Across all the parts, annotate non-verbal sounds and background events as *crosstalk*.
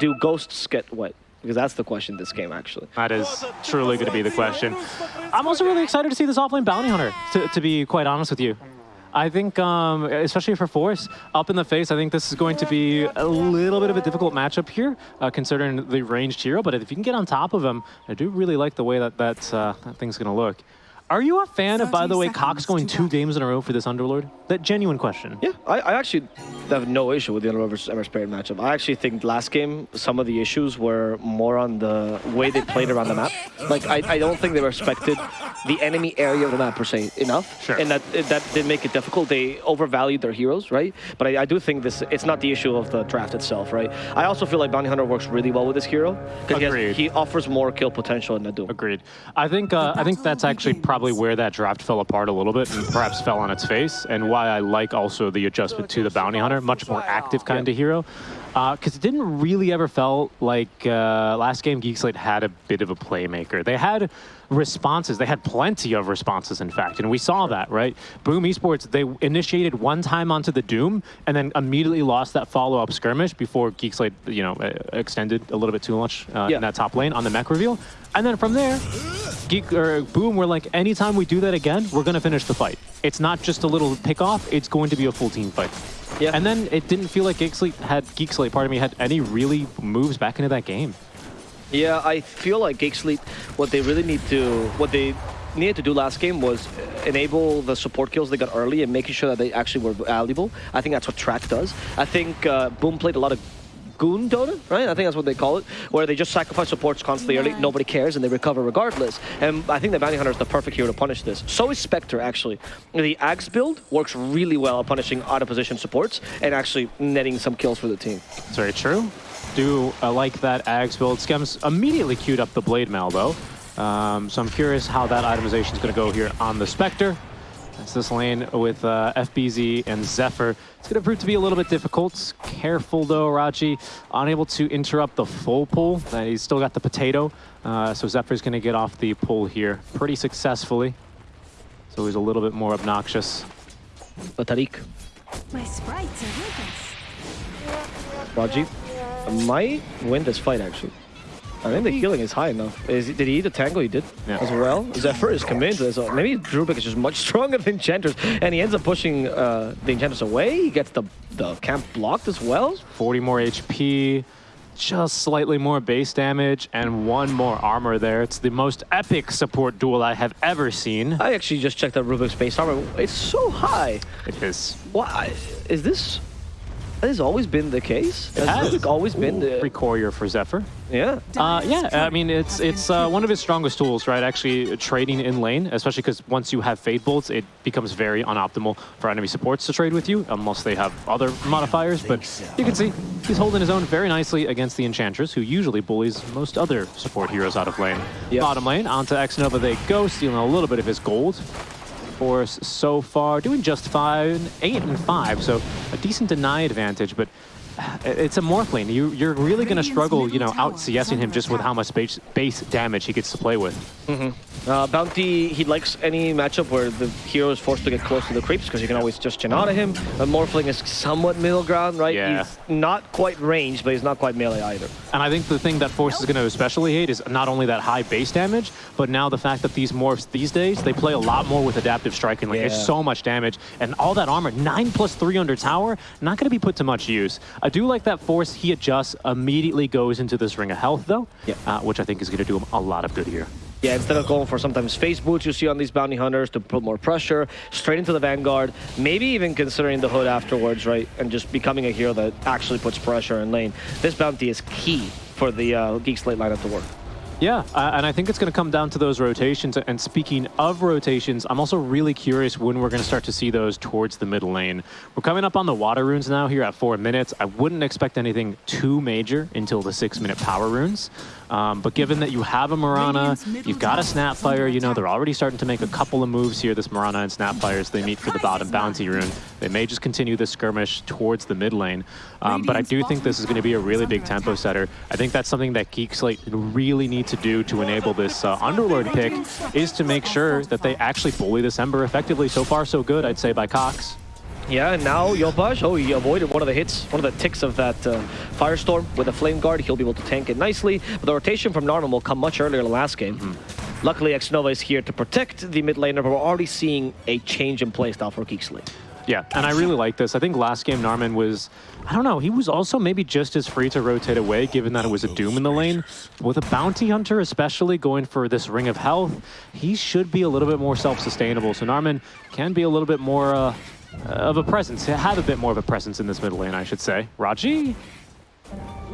do ghosts get wet? Because that's the question this game, actually. That is truly going to be the question. I'm also really excited to see this offlane Bounty Hunter, to, to be quite honest with you. I think, um, especially for Force, up in the face, I think this is going to be a little bit of a difficult matchup here, uh, considering the ranged hero. But if you can get on top of him, I do really like the way that that, uh, that thing's going to look. Are you a fan of, by the way, Cox going two games in a row for this Underlord? That genuine question. Yeah, I, I actually have no issue with the Underlord versus Ember Spirit matchup. I actually think last game, some of the issues were more on the way they played around the map. *laughs* Like, I, I don't think they respected the enemy area of the map per se enough. Sure. And that that did make it difficult. They overvalued their heroes, right? But I, I do think this it's not the issue of the draft itself, right? I also feel like Bounty Hunter works really well with this hero because he, has- he offers more kill potential than Nadum. Agreed. I think uh, I think that's actually probably where that draft fell apart a little bit and perhaps fell on its face, and why I like also the adjustment to the bounty hunter, much more active kind of hero. Because it didn't really ever felt like uh, last game Geek Slate had a bit of a playmaker. They had responses. They had plenty of responses, in fact, and we saw that, right? Boom Esports, they initiated one time onto the Doom and then immediately lost that follow-up skirmish before Geek Slate, you know, extended a little bit too much uh, Yeah. in that top lane on the mech reveal. And then from there, Geek or Boom, we're like, anytime we do that again, we're gonna finish the fight. It's not just a little pick off; it's going to be a full team fight. Yeah. And then it didn't feel like Geek Slate had Geek Slate, pardon me, had any really moves back into that game. Yeah, I feel like Geek Slate, what they really need to, what they needed to do last game was enable the support kills they got early and making sure that they actually were valuable. I think that's what Track does. I think uh, Boom played a lot of Goon Dota, right? I think that's what they call it, where they just sacrifice supports constantly early, nobody cares, and they recover regardless. And I think the Bounty Hunter is the perfect hero to punish this. So is Spectre, actually. The Ags build works really well at punishing out-of-position supports and actually netting some kills for the team. It's very true. Do uh, like that Ags build. Skems immediately queued up the Blade Mail, though. Um, so I'm curious how that itemization is going to go here on the Spectre. That's this lane with uh, FBZ and Zephyr. It's going to prove to be a little bit difficult. Careful, though, Raji. Unable to interrupt the full pull. Uh, he's still got the potato. Uh, so Zephyr's going to get off the pull here pretty successfully. So he's a little bit more obnoxious. But Tariq, My sprites are with us. Raji might win this fight, actually. I think the healing is high enough. Is, did he eat a tango? He did Yeah. as well. Zephyr is committed to this. So maybe Drubik is just much *laughs* stronger than Enchantress, and he ends up pushing uh, the Enchantress away. He gets the, the camp blocked as well. 40 more HP, just slightly more base damage, and one more armor there. It's the most epic support duel I have ever seen. I actually just checked out Rubik's base armor. It's so high. It is. Why? Is this... Has always been the case? It has has. Rubik always been the... courier for Zephyr. Yeah. Uh, yeah, I mean, it's it's uh, one of his strongest tools, right? Actually, trading in lane, especially because once you have Fade Bolts, it becomes very unoptimal for enemy supports to trade with you, unless they have other modifiers. But you can see he's holding his own very nicely against the Enchantress, who usually bullies most other support heroes out of lane. Yep. Bottom lane, onto X-Nova they go, stealing a little bit of his gold. Force so far doing just fine, eight and five, so a decent deny advantage, but uh, it's a Morphling. You, you're really going to struggle, you know, out CSing him just with how much base, base damage he gets to play with. Mm-hmm. Uh, Bounty, he likes any matchup where the hero is forced to get close to the creeps because you can always just chin out of him. But Morphling is somewhat middle ground, right? Yeah. He's not quite ranged, but he's not quite melee either. And I think the thing that Force is going to especially hate is not only that high base damage, but now the fact that these morphs these days, they play a lot more with adaptive striking. Like, Yeah. it's so much damage. And all that armor, 9 plus 3 under tower, not going to be put to much use. I do like that Force, he adjusts, immediately goes into this Ring of Health, though, Yeah. uh, which I think is going to do him a lot of good here. Yeah, instead of going for sometimes face boots you see on these bounty hunters to put more pressure, straight into the vanguard, maybe even considering the hood afterwards, right? And just becoming a hero that actually puts pressure in lane. This bounty is key for the uh, Geek Slate lineup to work. Yeah, uh, and I think it's going to come down to those rotations. And speaking of rotations, I'm also really curious when we're going to start to see those towards the middle lane. We're coming up on the water runes now here at four minutes. I wouldn't expect anything too major until the six-minute power runes. Um, but given that you have a Mirana, you've got a Snapfire, you know, they're already starting to make a couple of moves here, this Mirana and Snapfire, as they meet for the bottom bounty rune. They may just continue this skirmish towards the mid lane. Um, but I do think this is going to be a really big tempo setter. I think that's something that Geek Slate really need to do to enable this uh, Underlord pick, is to make sure that they actually bully this Ember effectively. So far, so good, I'd say, by Cox. Yeah, and now Yopaj, oh, he avoided one of the hits, one of the ticks of that uh, Firestorm with a Flame Guard. He'll be able to tank it nicely. But the rotation from Narman will come much earlier in the last game. Luckily, Xnova is here to protect the mid laner, but we're already seeing a change in playstyle for Geek Slate. Yeah, and I really like this. I think last game Narman was, I don't know, he was also maybe just as free to rotate away, given that it was a Doom in the lane. With a Bounty Hunter especially going for this Ring of Health, he should be a little bit more self-sustainable. So Narman can be a little bit more uh, Uh, of a presence, have a bit more of a presence in this middle lane, I should say. Raji?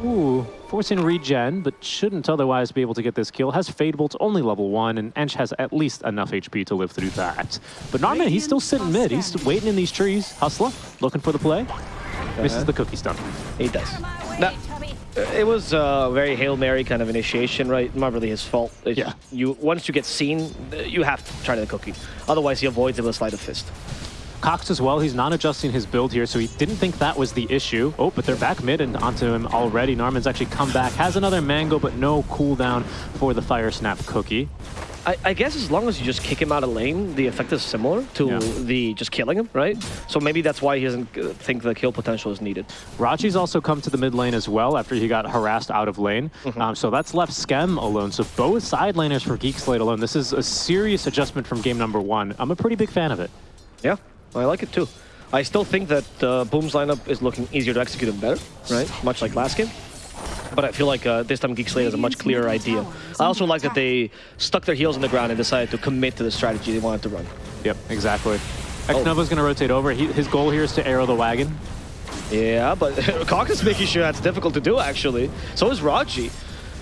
Ooh, forcing regen, but shouldn't otherwise be able to get this kill. Has Fade Bolt only level 1, and Ench has at least enough HP to live through that. But Narman, he's still sitting mid. He's waiting in these trees. Hustler, looking for the play. Misses the cookie stump. He does. That, uh, it was a very Hail Mary kind of initiation, right? Not really his fault. It's Yeah. You Once you get seen, uh, you have to try the cookie. Otherwise, he avoids it with a sleight of fist. Cox as well, he's not adjusting his build here, so he didn't think that was the issue. Oh, but they're back mid and onto him already. Narman's actually come back, has another mango, but no cooldown for the Fire Snap cookie. I, I guess as long as you just kick him out of lane, the effect is similar to Yeah. the just killing him, right? So maybe that's why he doesn't uh, think the kill potential is needed. Raji's also come to the mid lane as well after he got harassed out of lane. Um, so that's left Skem alone. So both side laners for Geek Slate alone. This is a serious adjustment from game number one. I'm a pretty big fan of it. Yeah, I like it too. I still think that uh, Boom's lineup is looking easier to execute and better, right? Much like last game. But I feel like uh, this time Geek Slate has a much clearer idea. I also like that they stuck their heels in the ground and decided to commit to the strategy they wanted to run. Yep, exactly. X-Nova's going to rotate over. He, his goal here is to arrow the wagon. Yeah, but Cox is making sure that's difficult to do, actually. So is Raji.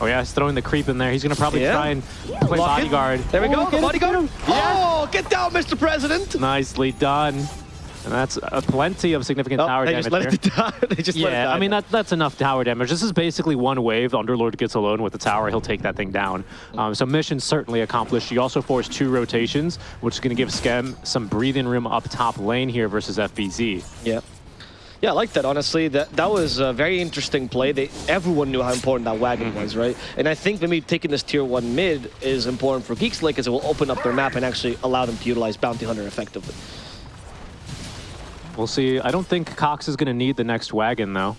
Oh yeah, he's throwing the creep in there. He's going to probably Yeah. try and play Lock it. bodyguard. There we Oh, go, get the bodyguard. him. Yeah. Oh, get down, Mr. President! Nicely done. And that's uh, plenty of significant Oh, tower they damage just let here. it die. *laughs* they just let it Yeah, die. I mean, that, that's enough tower damage. This is basically one wave. The Underlord gets alone with the tower. He'll take that thing down. Um, so mission certainly accomplished. You also forced two rotations, which is going to give Skem some breathing room up top lane here versus FBZ. Yeah. Yeah, I like that, honestly. That that was a very interesting play. They, everyone knew how important that wagon Mm-hmm. was, right? And I think maybe taking this tier 1 mid is important for Geek Slate because it will open up their map and actually allow them to utilize Bounty Hunter effectively. We'll see. I don't think Cox is going to need the next wagon, though.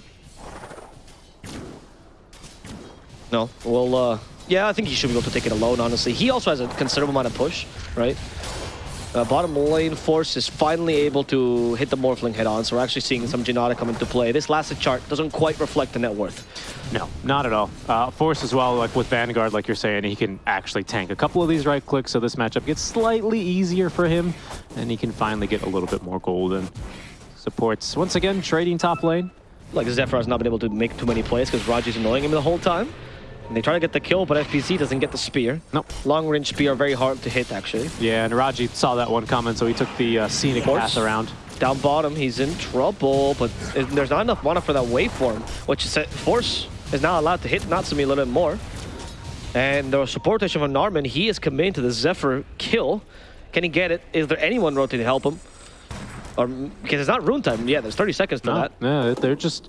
No, well, uh, yeah, I think he should be able to take it alone, honestly. He also has a considerable amount of push, right? Uh, bottom lane Force is finally able to hit the Morphling head on, so we're actually seeing some Jinada come into play. This last chart doesn't quite reflect the net worth. No, not at all. Uh, Force as well, like with Vanguard, like you're saying, he can actually tank a couple of these right clicks, so this matchup gets slightly easier for him, and he can finally get a little bit more golden. Supports, once again, trading top lane. Like Zephyr has not been able to make too many plays because Raji's annoying him the whole time. And they try to get the kill, but FBZ doesn't get the spear. Nope. Long range spear are very hard to hit, actually. Yeah, and Raji saw that one coming, so he took the uh, scenic path around. Down bottom, he's in trouble, but there's not enough mana for that waveform, which is Force is now allowed to hit Natsumi a little bit more. And the support rotation from Narman, he is committing to the Zephyr kill. Can he get it? Is there anyone rotating to help him? Or because it's not rune time. Yeah, there's 30 seconds to No, that. yeah, they're just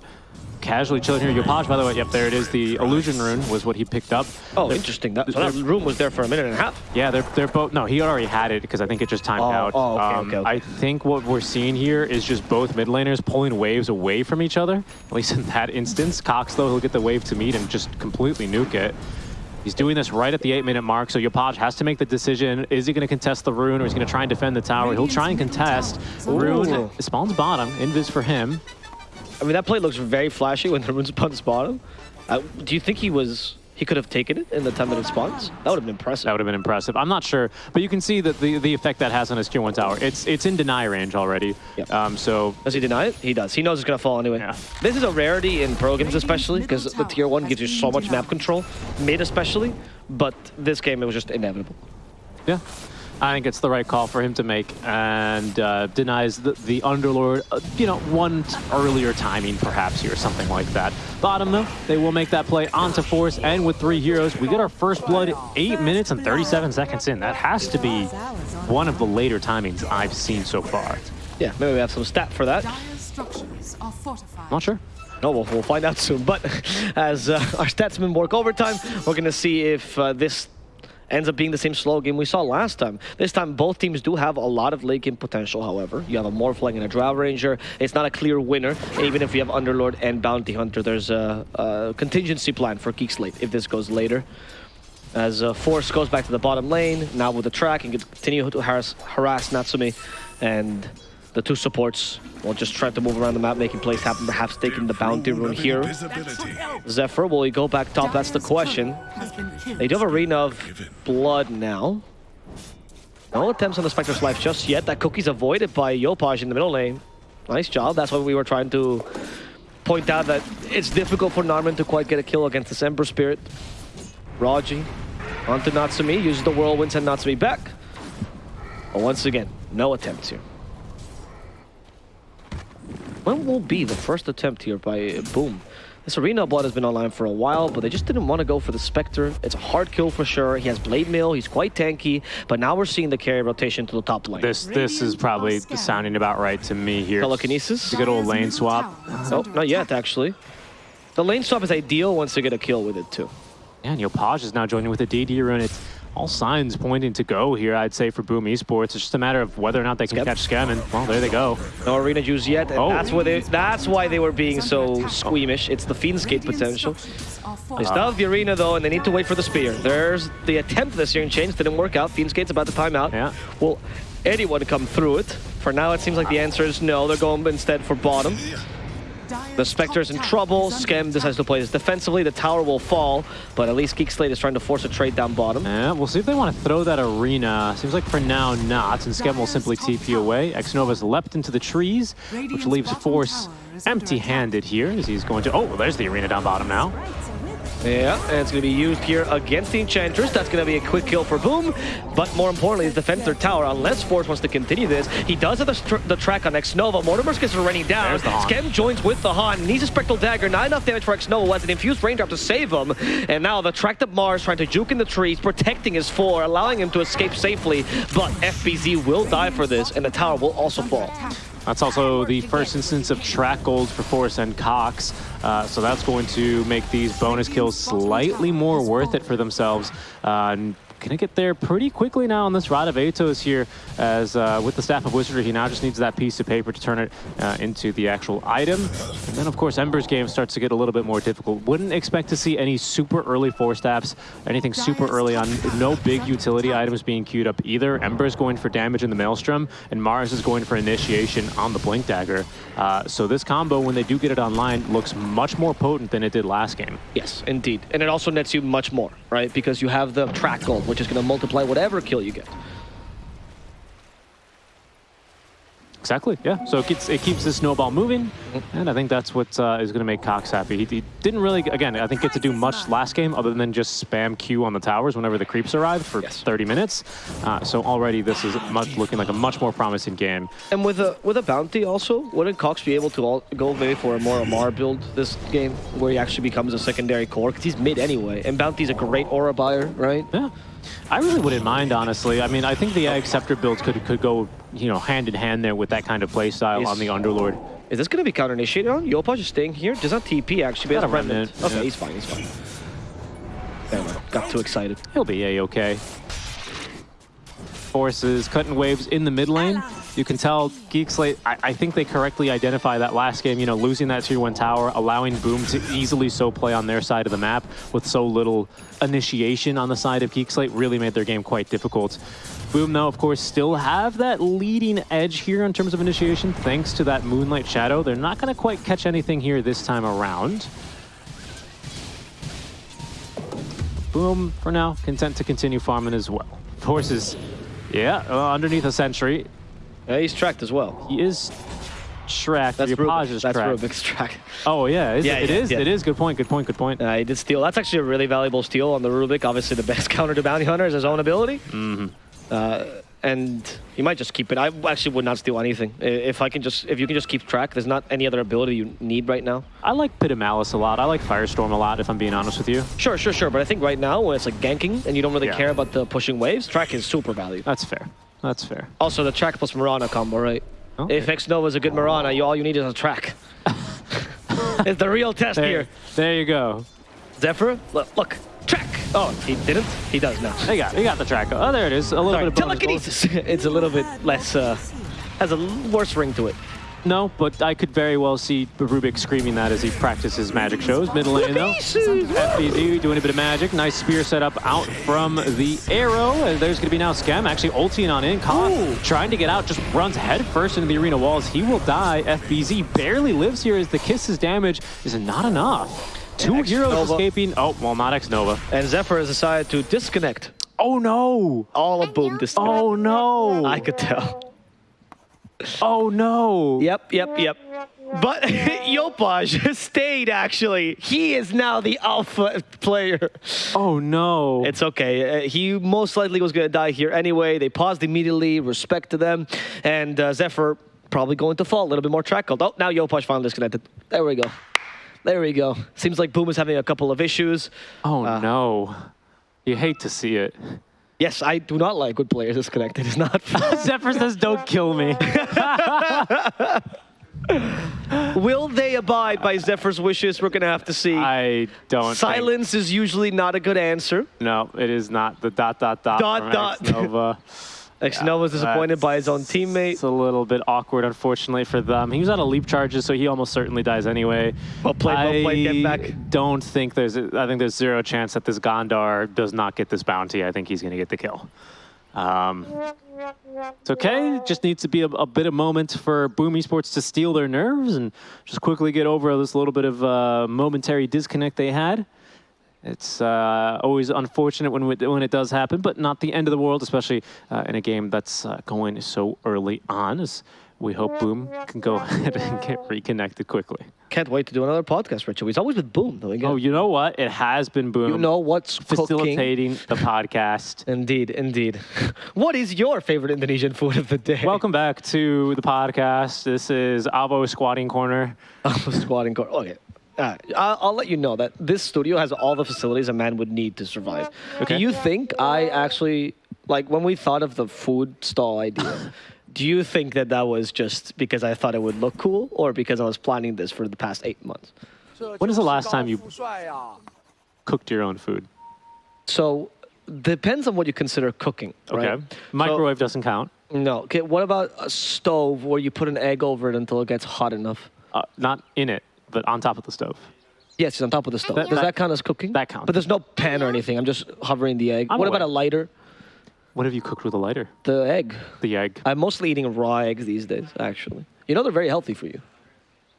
casually chilling here. Yopaj, by the way, yep, there it is. The illusion rune was what he picked up. Oh, They're- interesting. That, so that room was there for a minute and a half. Yeah, they're they're both. No, he already had it because I think it just timed Oh, out. Um, oh, okay, okay, okay. I think what we're seeing here is just both mid laners pulling waves away from each other. At least in that instance, Cox though he'll get the wave to meet and just completely nuke it. He's doing this right at the eight minute mark, so Yopaj has to make the decision. Is he going to contest the rune or is he going to try and defend the tower? He'll try and contest. Rune Ooh. spawns bottom. Invis for him. I mean, that play looks very flashy when the rune spawns bottom. Uh, do you think he was he could have taken it in the 10 minute spawns? That would have been impressive. That would have been impressive. I'm not sure, but you can see that the, the effect that has on his tier one tower. It's it's in deny range already. Yep. Um, so Does he deny it? He does. He knows it's gonna fall anyway. Yeah. This is a rarity in pro games, especially because the tier one gives you so much map control, mid especially. But this game, it was just inevitable. Yeah. I think it's the right call for him to make and uh, denies the, the Underlord, uh, you know, one earlier timing perhaps here, something like that. Bottom though, they will make that play onto Force and with three heroes, we get our first blood 8 minutes and 37 seconds in. That has to be one of the later timings I've seen so far. Yeah, maybe we have some stat for that. Dire structures are fortified. Not sure. No, we'll, we'll find out soon. But *laughs* as uh, our statsmen work overtime, we're gonna see if uh, this ends up being the same slow game we saw last time. This time, both teams do have a lot of late game potential, however. You have a Morphling and a Drow Ranger. It's not a clear winner. Even if you have Underlord and Bounty Hunter, there's a, a contingency plan for Geek Slate if this goes later. As uh, Force goes back to the bottom lane, now with the track, and continue to harass, harass Natsumi. And the two supports will just try to move around the map, making plays happen, perhaps taking the bounty rune here. Zephyr, will he go back top? That's the question. Has been killed. They do have a Arena of Blood now. No attempts on the Spectre's life just yet. That cookie's avoided by Yopaj in the middle lane. Nice job. That's why we were trying to point out that it's difficult for Narman to quite get a kill against this Ember Spirit. Raji onto Natsumi, uses the Whirlwind, send Natsumi back. But once again, no attempts here. When will be the first attempt here by uh, Boom? This Arena Blood has been online for a while, but they just didn't want to go for the Spectre. It's a hard kill for sure. He has Blade Mail, he's quite tanky, but now we're seeing the carry rotation to the top lane. This this is probably sounding about right to me here. Telekinesis? A good old lane swap. Oh, not yet, actually. The lane swap is ideal once you get a kill with it, too. And Yopaj is now joining with a DD rune. It's all signs pointing to go here, I'd say, for Boom Esports. It's just a matter of whether or not they can Skep. catch Skem, and well, there they go. No arena juice yet, and Oh. that's why they that's why they were being so squeamish. It's the Fiend's Gate Radiant potential. They uh-huh. still have the arena though, and they need to wait for the spear. There's the attempt this year in change didn't work out. Fiend's Gate's about to time out. Yeah. Will anyone come through it? For now, it seems like the answer is no. They're going instead for bottom. The Spectre's top in trouble. is Skem decides to play this defensively. The tower will fall, but at least Geek Slate is trying to force a trade down bottom. Yeah, we'll see if they want to throw that arena. Seems like for now not, and Skem will simply TP away. Xnova's leapt into the trees, which leaves Force is empty-handed here as he's going to... Oh, well, there's the arena down bottom now. Yeah, and it's going to be used here against the Enchantress. That's going to be a quick kill for Boom. But more importantly, is defend their tower. Unless Force wants to continue this, he does have the, str- the track on X-Nova. Mortimer's gets running down. Skem joins with the Han. Needs a Spectral Dagger. Not enough damage for X-Nova. Has an infused raindrop to save him. And now the tracked up Mars trying to juke in the trees, protecting his four, allowing him to escape safely. But FBZ will die for this, and the tower will also fall. That's also the first instance of track gold for Force and Cox. Uh, so that's going to make these bonus kills slightly more worth it for themselves. Uh, gonna get there pretty quickly now on this Rod of Atos here, as uh, with the Staff of Wizardry, he now just needs that piece of paper to turn it uh, into the actual item. And then, of course, Ember's game starts to get a little bit more difficult. Wouldn't expect to see any super early Force Staffs, anything super early on. No big utility items being queued up either. Ember's going for damage in the Maelstrom, and Mars is going for initiation on the Blink Dagger. Uh, so this combo, when they do get it online, looks much more potent than it did last game. Yes, indeed. And it also nets you much more, right? Because you have the track gold, which is going to multiply whatever kill you get. Exactly, yeah. So it keeps, it keeps the snowball moving, and I think that's what uh, is going to make Cox happy. He, he didn't really, again, I think get to do much last game other than just spam Q on the towers whenever the creeps arrived for Yes. 30 minutes. Uh, so already this is much looking like a much more promising game. And with a with a bounty also, wouldn't Cox be able to all, go maybe for a more Amar build this game, where he actually becomes a secondary core? Because he's mid anyway, and Bounty's a great aura buyer, right? Yeah. I really wouldn't mind, honestly. I mean, I think the Ag Scepter builds could could go, you know, hand in hand there with that kind of play style on the Underlord. Is this going to be counter initiated on? Yopaj is staying here. Does not TP actually, but he Got has a remnant. remnant, Okay, yeah. he's fine. He's fine. Mind. Got too excited. He'll be a-okay. Forces cutting waves in the mid lane. You can tell Geek Slate, I, I think they correctly identify that last game, you know, losing that tier one tower, allowing Boom to easily so play on their side of the map with so little initiation on the side of Geek Slate really made their game quite difficult. Boom, though, of course, still have that leading edge here in terms of initiation thanks to that Moonlight Shadow. They're not going to quite catch anything here this time around. Boom, for now, content to continue farming as well. Forces, yeah, uh, underneath a sentry. Yeah, he's tracked as well. He is tracked. That's. Is That's tracked. Rubik's track. *laughs* Oh, yeah, is Yeah, it? Yeah, is. yeah. It is. Good point. Good point. Good point. Uh, he did steal. That's actually a really valuable steal on the Rubik. Obviously, the best *laughs* counter to Bounty Hunter is his own ability. Mm-hmm. Uh, and you might just keep it. I actually would not steal anything. If I can just, if you can just keep track, there's not any other ability you need right now. I like Pit of Malice a lot. I like Firestorm a lot, if I'm being honest with you. Sure, sure, sure. But I think right now, when it's like ganking and you don't really Yeah. care about the pushing waves, track is super valuable. That's fair. That's fair. Also, the track plus Mirana combo, right? Okay. If X Nova is a good Mirana, you all you need is a track. *laughs* it's the real test There, here. there you go. Zephyr, look, look, track. Oh, he didn't? He does now. He got, he got the track. Oh, there it is. A little Sorry, bit of telekinesis. it's a little bit less, uh, has a worse ring to it. No, but I could very well see Rubik screaming that as he practices magic shows. Middle lane though. FBZ doing a bit of magic. Nice spear setup out from the arrow. And there's going to be now Skem actually ulting on in. Ooh. trying to get out, just runs headfirst into the arena walls. He will die. FBZ barely lives here as the kiss's damage is not enough. Two X heroes Nova. escaping. Oh, well, not X Nova. And Zephyr has decided to disconnect Oh no! all of Boom this time. Oh no! I could tell. Oh no! Yep, yep, yep. But *laughs* Yopaj stayed, actually. He is now the alpha player. Oh no! It's okay. Uh, he most likely was going to die here anyway. They paused immediately, respect to them. And uh, Zephyr probably going to fall. A little bit more track called. Oh, now Yopaj finally disconnected. There we go. There we go. Seems like Boom is having a couple of issues. oh uh, no! You hate to see it. Yes, I do not like when players disconnected. It's not fun. *laughs* Zephyr says, "Don't kill me." *laughs* Will they abide by Zephyr's wishes? We're going to have to see. I don't. think- Silence is usually not a good answer. no, it is not the dot dot dot. Dot, dot. *laughs* X-Nova. Exnova was disappointed by his own teammate. It's a little bit awkward, unfortunately, for them. He was out of leap charges, so he almost certainly dies anyway. Well played, well played. Get I back. don't think there's. I think there's zero chance that this Gondar does not get this bounty. I think he's going to get the kill. Um, it's okay. Just needs to be a, a bit of moment for Boom Esports to steal their nerves and just quickly get over this little bit of uh, momentary disconnect they had. It's uh, always unfortunate when it, when it does happen, but not the end of the world, especially uh, in a game that's uh, going so early on. As we hope Boom can go *laughs* ahead and get reconnected quickly. Can't wait to do another podcast, Richard. He's always with Boom, though. Again. Oh, you know what? It has been Boom you know what's cooking. facilitating the podcast. *laughs* Indeed, indeed. *laughs* what is your favorite Indonesian food of the day? Welcome back to the podcast. This is Avo Squatting Corner. Avo Squatting Corner. Okay. Uh, I'll, I'll let you know that this studio has all the facilities a man would need to survive. Okay. Do you think I actually, like, when we thought of the food stall idea, *laughs* do you think that that was just because I thought it would look cool or because I was planning this for the past eight months? When is the last time you cooked your own food? So, depends on what you consider cooking, Okay. right? Microwave doesn't count. No. Okay, what about a stove where you put an egg over it until it gets hot enough? Uh, not in it, but on top of the stove. Yes, it's on top of the stove. That- Does that- that count as cooking? that counts. But there's no pan or anything. I'm just hovering the egg. I'm what about a lighter? What have you cooked with a lighter? The egg. The egg. I'm mostly eating raw eggs these days, actually. You know they're very healthy for you.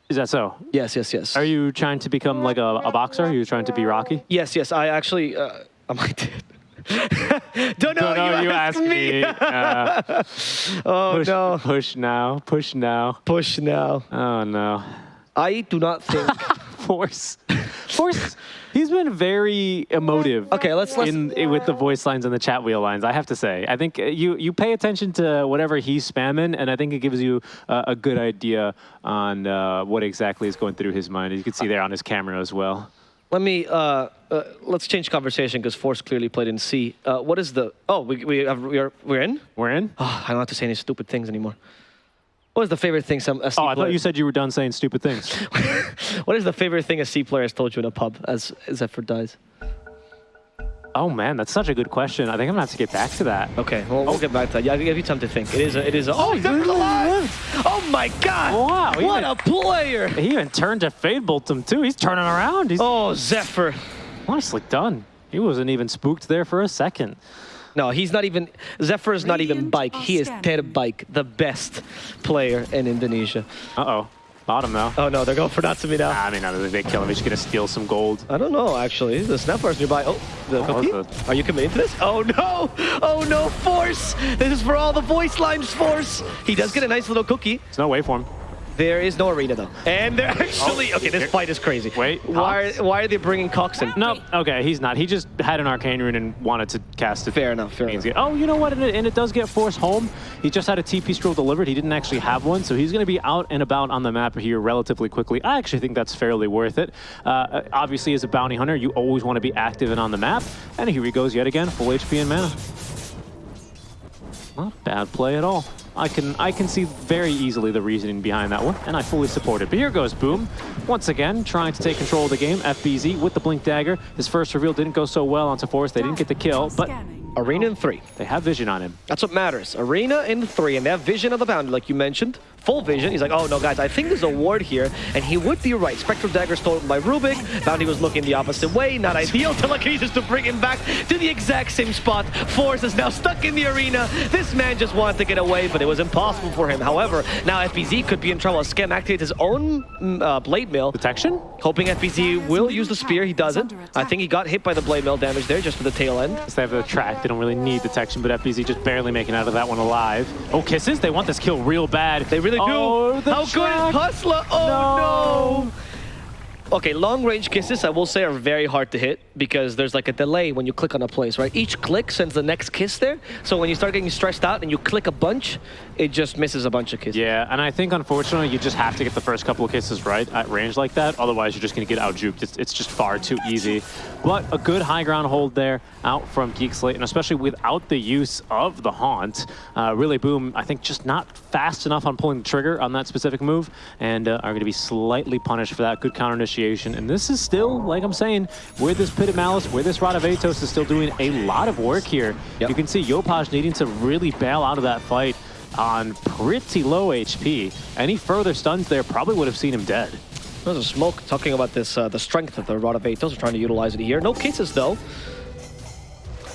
Is that so? Yes, yes, yes. Are you trying to become like a, a boxer? Are you trying to be Rocky? Yes, yes. I actually, uh, *laughs* I might. *laughs* Don't know. No, no, you, you asked asked me. Uh, *laughs* Oh push, no. push now. Push now. Push now. Oh no. I do not think. *laughs* Force. Force. He's been very emotive. Okay, let's- let's- in, in- with the voice lines and the chat wheel lines. I have to say, I think uh, you you pay attention to whatever he's spamming, and I think it gives you uh, a good idea on uh, what exactly is going through his mind. You can see there on his camera as well. Let me. Uh, uh, let's change conversation because Force clearly played in C. Uh, what is the? Oh, we we have we are we're in. We're in. Oh, I don't have to say any stupid things anymore. What is the favorite thing some a C Oh, I thought you said you were done saying stupid things. *laughs* What is the favorite thing a C player has told you in a pub as Zephyr dies? oh man, that's such a good question. I think I'm gonna have to get back to that. Okay, well, we'll get back to that. Yeah, I'll give you time to think. It is a, it is a, oh, *laughs* Zephyr's alive! Oh my god! Wow, What even- a player! He even turned to Fade Bolt him too. He's turning around. He's Oh, Zephyr. nicely done. He wasn't even spooked there for a second. No, he's not even, Zephyr is not even Bike. He is outstanding. Terbike, the best player in Indonesia. Uh oh, bottom now. Oh no, they're going for Natsumi now. I mean, I don't think they kill him. He's just gonna steal some gold. I don't know, actually. The Snapfire's nearby. Oh, the Oh, cookie? the- Are you committing to this? Oh no! Oh no, Force! This is for all the voice lines, Force! He does get a nice little cookie. There's no waveform. There is no arena though. And they're actually, okay, this fight is crazy. Oh, Wait, Why, Cox? why are they bringing Cox in? No, okay, he's not. He just had an arcane rune and wanted to cast it. Fair enough, fair enough. get- Oh, you know what? And it, and it does get forced home. He just had a TP scroll delivered. He didn't actually have one, so he's going to be out and about on the map here relatively quickly. I actually think that's fairly worth it. Uh, obviously, as a bounty hunter, you always want to be active and on the map. And here he goes yet again, full HP and mana. Not a bad play at all. I can I can see very easily the reasoning behind that one, and I fully support it. But here goes Boom, once again trying to take control of the game. FBZ with the Blink Dagger. His first reveal didn't go so well onto Force. They didn't get the kill, but. Arena in three. they have vision on him. That's what matters. Arena in three, and they have vision of the boundary, like you mentioned. Full vision. He's like, oh no, guys, I think there's a ward here, and he would be right. Spectral Dagger stolen by Rubik. Bounty was looking the opposite way. Not ideal. *laughs* Telekinesis to bring him back to the exact same spot. Force is now stuck in the arena. This man just wanted to get away, but it was impossible for him. However, now FBZ could be in trouble. Skem activates his own mm, uh, Blade Mail. Detection? Hoping FBZ will use the spear. He doesn't. I think he got hit by the Blade Mail damage there just for the tail end. They have the track. They don't really need detection, but FBZ just barely making out of that one alive. Oh, kisses. They want this kill real bad. They really do. Oh, the How good is Hustler? Oh No. no. Okay, long range kisses, I will say, are very hard to hit because there's like a delay when you click on a place, right? Each click sends the next kiss there. So when you start getting stressed out and you click a bunch, it just misses a bunch of kisses. Yeah, and I think unfortunately you just have to get the first couple of kisses right at range like that. Otherwise, you're just going to get out juked. It's, it's just far too easy. But a good high ground hold there out from Geek Slate, and especially without the use of the Haunt. Uh, really, Boom, I think just not fast enough on pulling the trigger on that specific move, and uh, are going to be slightly punished for that. Good counter initiation. And this is still, like I'm saying, where this Pit of Malice, where this Rod of Atos is still doing a lot of work here. Yep. You can see Yopaj needing to really bail out of that fight on pretty low HP. Any further stuns there probably would have seen him dead. There's a smoke talking about this, uh, the strength of the Rod of Atos. We're trying to utilize it here. No kisses though.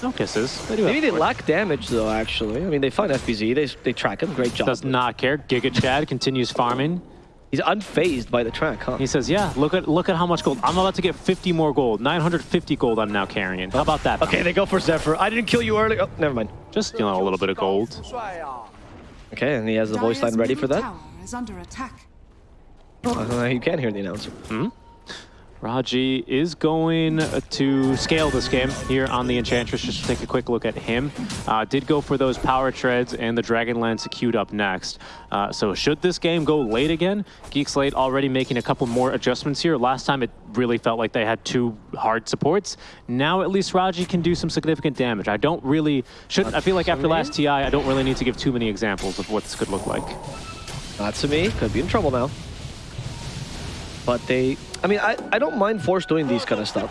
No kisses. They Maybe they lack damage though, actually. I mean, they find FBZ, they, they track him. Great job. Does not care. Giga Chad continues farming. He's unfazed by the track, huh? He says, "Yeah, look at look at how much gold. I'm about to get 50 more gold. 950 gold. I'm now carrying. How about that? Okay, they go for Zephyr. I didn't kill you earlier. Oh, never mind. just you know a little bit of gold. Okay, and he has the voice line ready for middle that. tower is under attack. Uh, you can hear the announcer. Raji is going to scale this game here on the Enchantress. Just to take a quick look at him. Uh, did go for those power treads and the Dragonlance queued up next. Uh, so should this game go late again, Geek Slate already making a couple more adjustments here. Last time it really felt like they had two hard supports. Now at least Raji can do some significant damage. I don't really should. I feel like after last TI, I don't really need to give too many examples of what this could look like. Not to me. Could be in trouble now. But they... I mean, I, I don't mind Force doing these kind of stuff.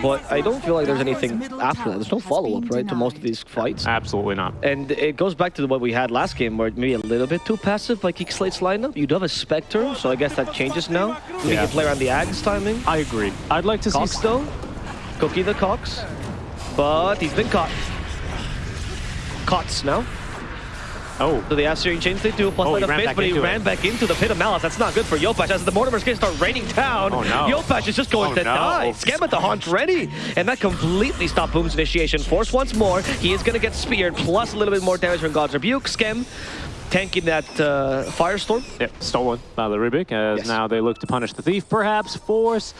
But I don't feel like there's anything after that. There's no follow-up, right, to most of these fights. Absolutely not. And it goes back to what we had last game, where maybe a little bit too passive by Geek Slate's lineup. You do have a Spectre, so I guess that changes now. We Yeah. can play around the Ags timing. I agree. I'd like to see Cox, though. Cookie the Cox. But he's been caught. Cots now. Oh, So the Searing Chains they do, plus Oh, light of ran faith, but he into it. ran back into the pit of malice. That's not good for Yopaj. As the Mortimer's gonna start raining down, Oh, no. Yopaj is just going Oh, to no. die. Skem at the haunt ready. And that completely stopped Boom's initiation. Force once more. He is gonna get speared, plus a little bit more damage from God's Rebuke. Skem tanking that uh, Firestorm. yeah, stolen by the Rubik, as Yes. now they look to punish the thief. Perhaps Force.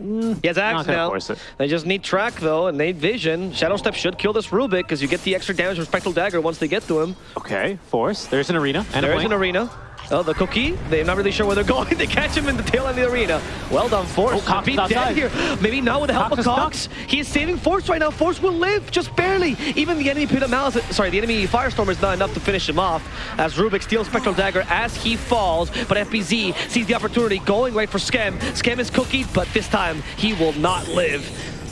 Mm, He has axe now. They just need track though, and they need vision. Shadow Step should kill this Rubik because you get the extra damage from Spectral Dagger once they get to him. Okay, Force. There's an arena and There a is blink. an arena. Oh, the cookie. They're not really sure where they're *laughs* going. they catch him in the tail end of the arena. Well done, Force. Oh, Cox Beat outside. dead here. Maybe not with the help Cox of. Cox. He is saving Force right now. Force will live, just barely. Even the enemy Pit of Malice, sorry, the enemy Firestorm is not enough to finish him off as Rubik steals Spectral Dagger as he falls. But FBZ sees the opportunity, going right for Skem. Skem is cookied, but this time he will not live.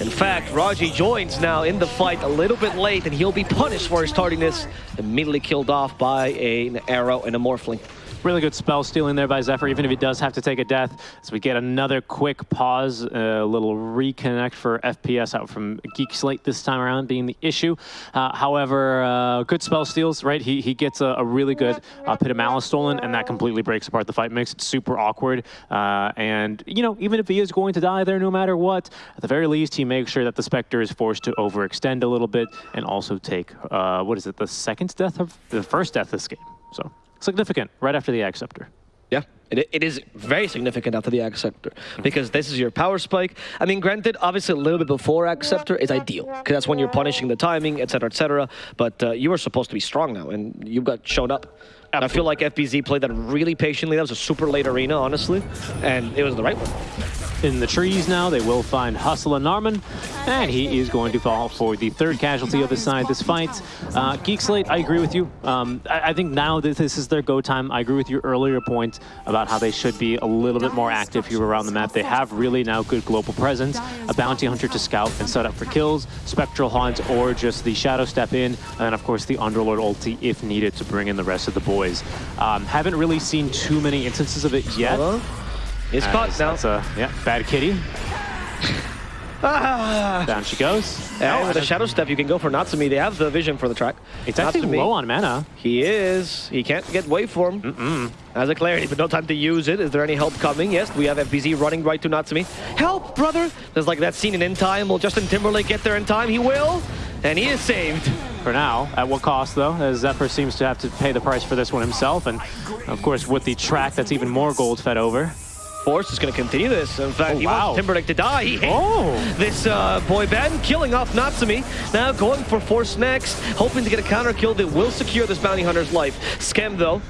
In fact, Raji joins now in the fight a little bit late, and he'll be punished for his tardiness. Immediately killed off by a- an arrow and a morphling. Really good spell stealing there by Zephyr, even if he does have to take a death. So we get another quick pause, a little reconnect for FPS out from Geek Slate this time around being the issue. Uh, however, uh, good spell steals, right? He, he gets a, a really good uh, Pit of Malice stolen, and that completely breaks apart the fight. Makes it super awkward. Uh, and, you know, even if he is going to die there no matter what, at the very least, he makes sure that the Spectre is forced to overextend a little bit and also take, uh, what is it, the second death of the first death this game. So significant right after the Ag Scepter. Yeah, it, it is very significant after the Ag Scepter because this is your power spike. I mean, granted, obviously a little bit before Ag Scepter is ideal because that's when you're punishing the timing, etc., etc. But uh, you are supposed to be strong now, and you've got shown up. And I feel like FBZ played that really patiently. That was a super late arena, honestly, and it was the right one. in the trees now. They will find Hustle and Narman, and he is going to fall for the third casualty of his side this fight. Uh, Geek Slate, I agree with you. Um, I, I, think now that this is their go time, I agree with your earlier point about how they should be a little bit more active here around the map. They have really now good global presence, a bounty hunter to scout and set up for kills, spectral hunt, or just the shadow step in, and of course the Underlord ulti if needed to bring in the rest of the Um, haven't really seen too many instances of it yet. It's caught now. That's a yeah, bad kitty. *laughs* Ah. Down she goes. And with a Shadow Step, you can go for Natsumi. They have the vision for the track. It's actually low on mana. He is. He can't get waveform. Mm -mm. Has a clarity, but no time to use it. Is there any help coming? Yes, we have FBZ running right to Natsumi. Help, brother! There's like that scene in In Time. Will Justin Timberlake get there in time? He will. And he is saved. For now, at what cost though? As Zephyr seems to have to pay the price for this one himself, and of course with the track that's even more gold fed over. Force is going to continue this. In fact, Oh, he wow. wants Timberlake to die. He hates Oh. this uh, boy band, killing off Natsumi. Now going for Force next, hoping to get a counter kill that will secure this bounty hunter's life. Skem, though,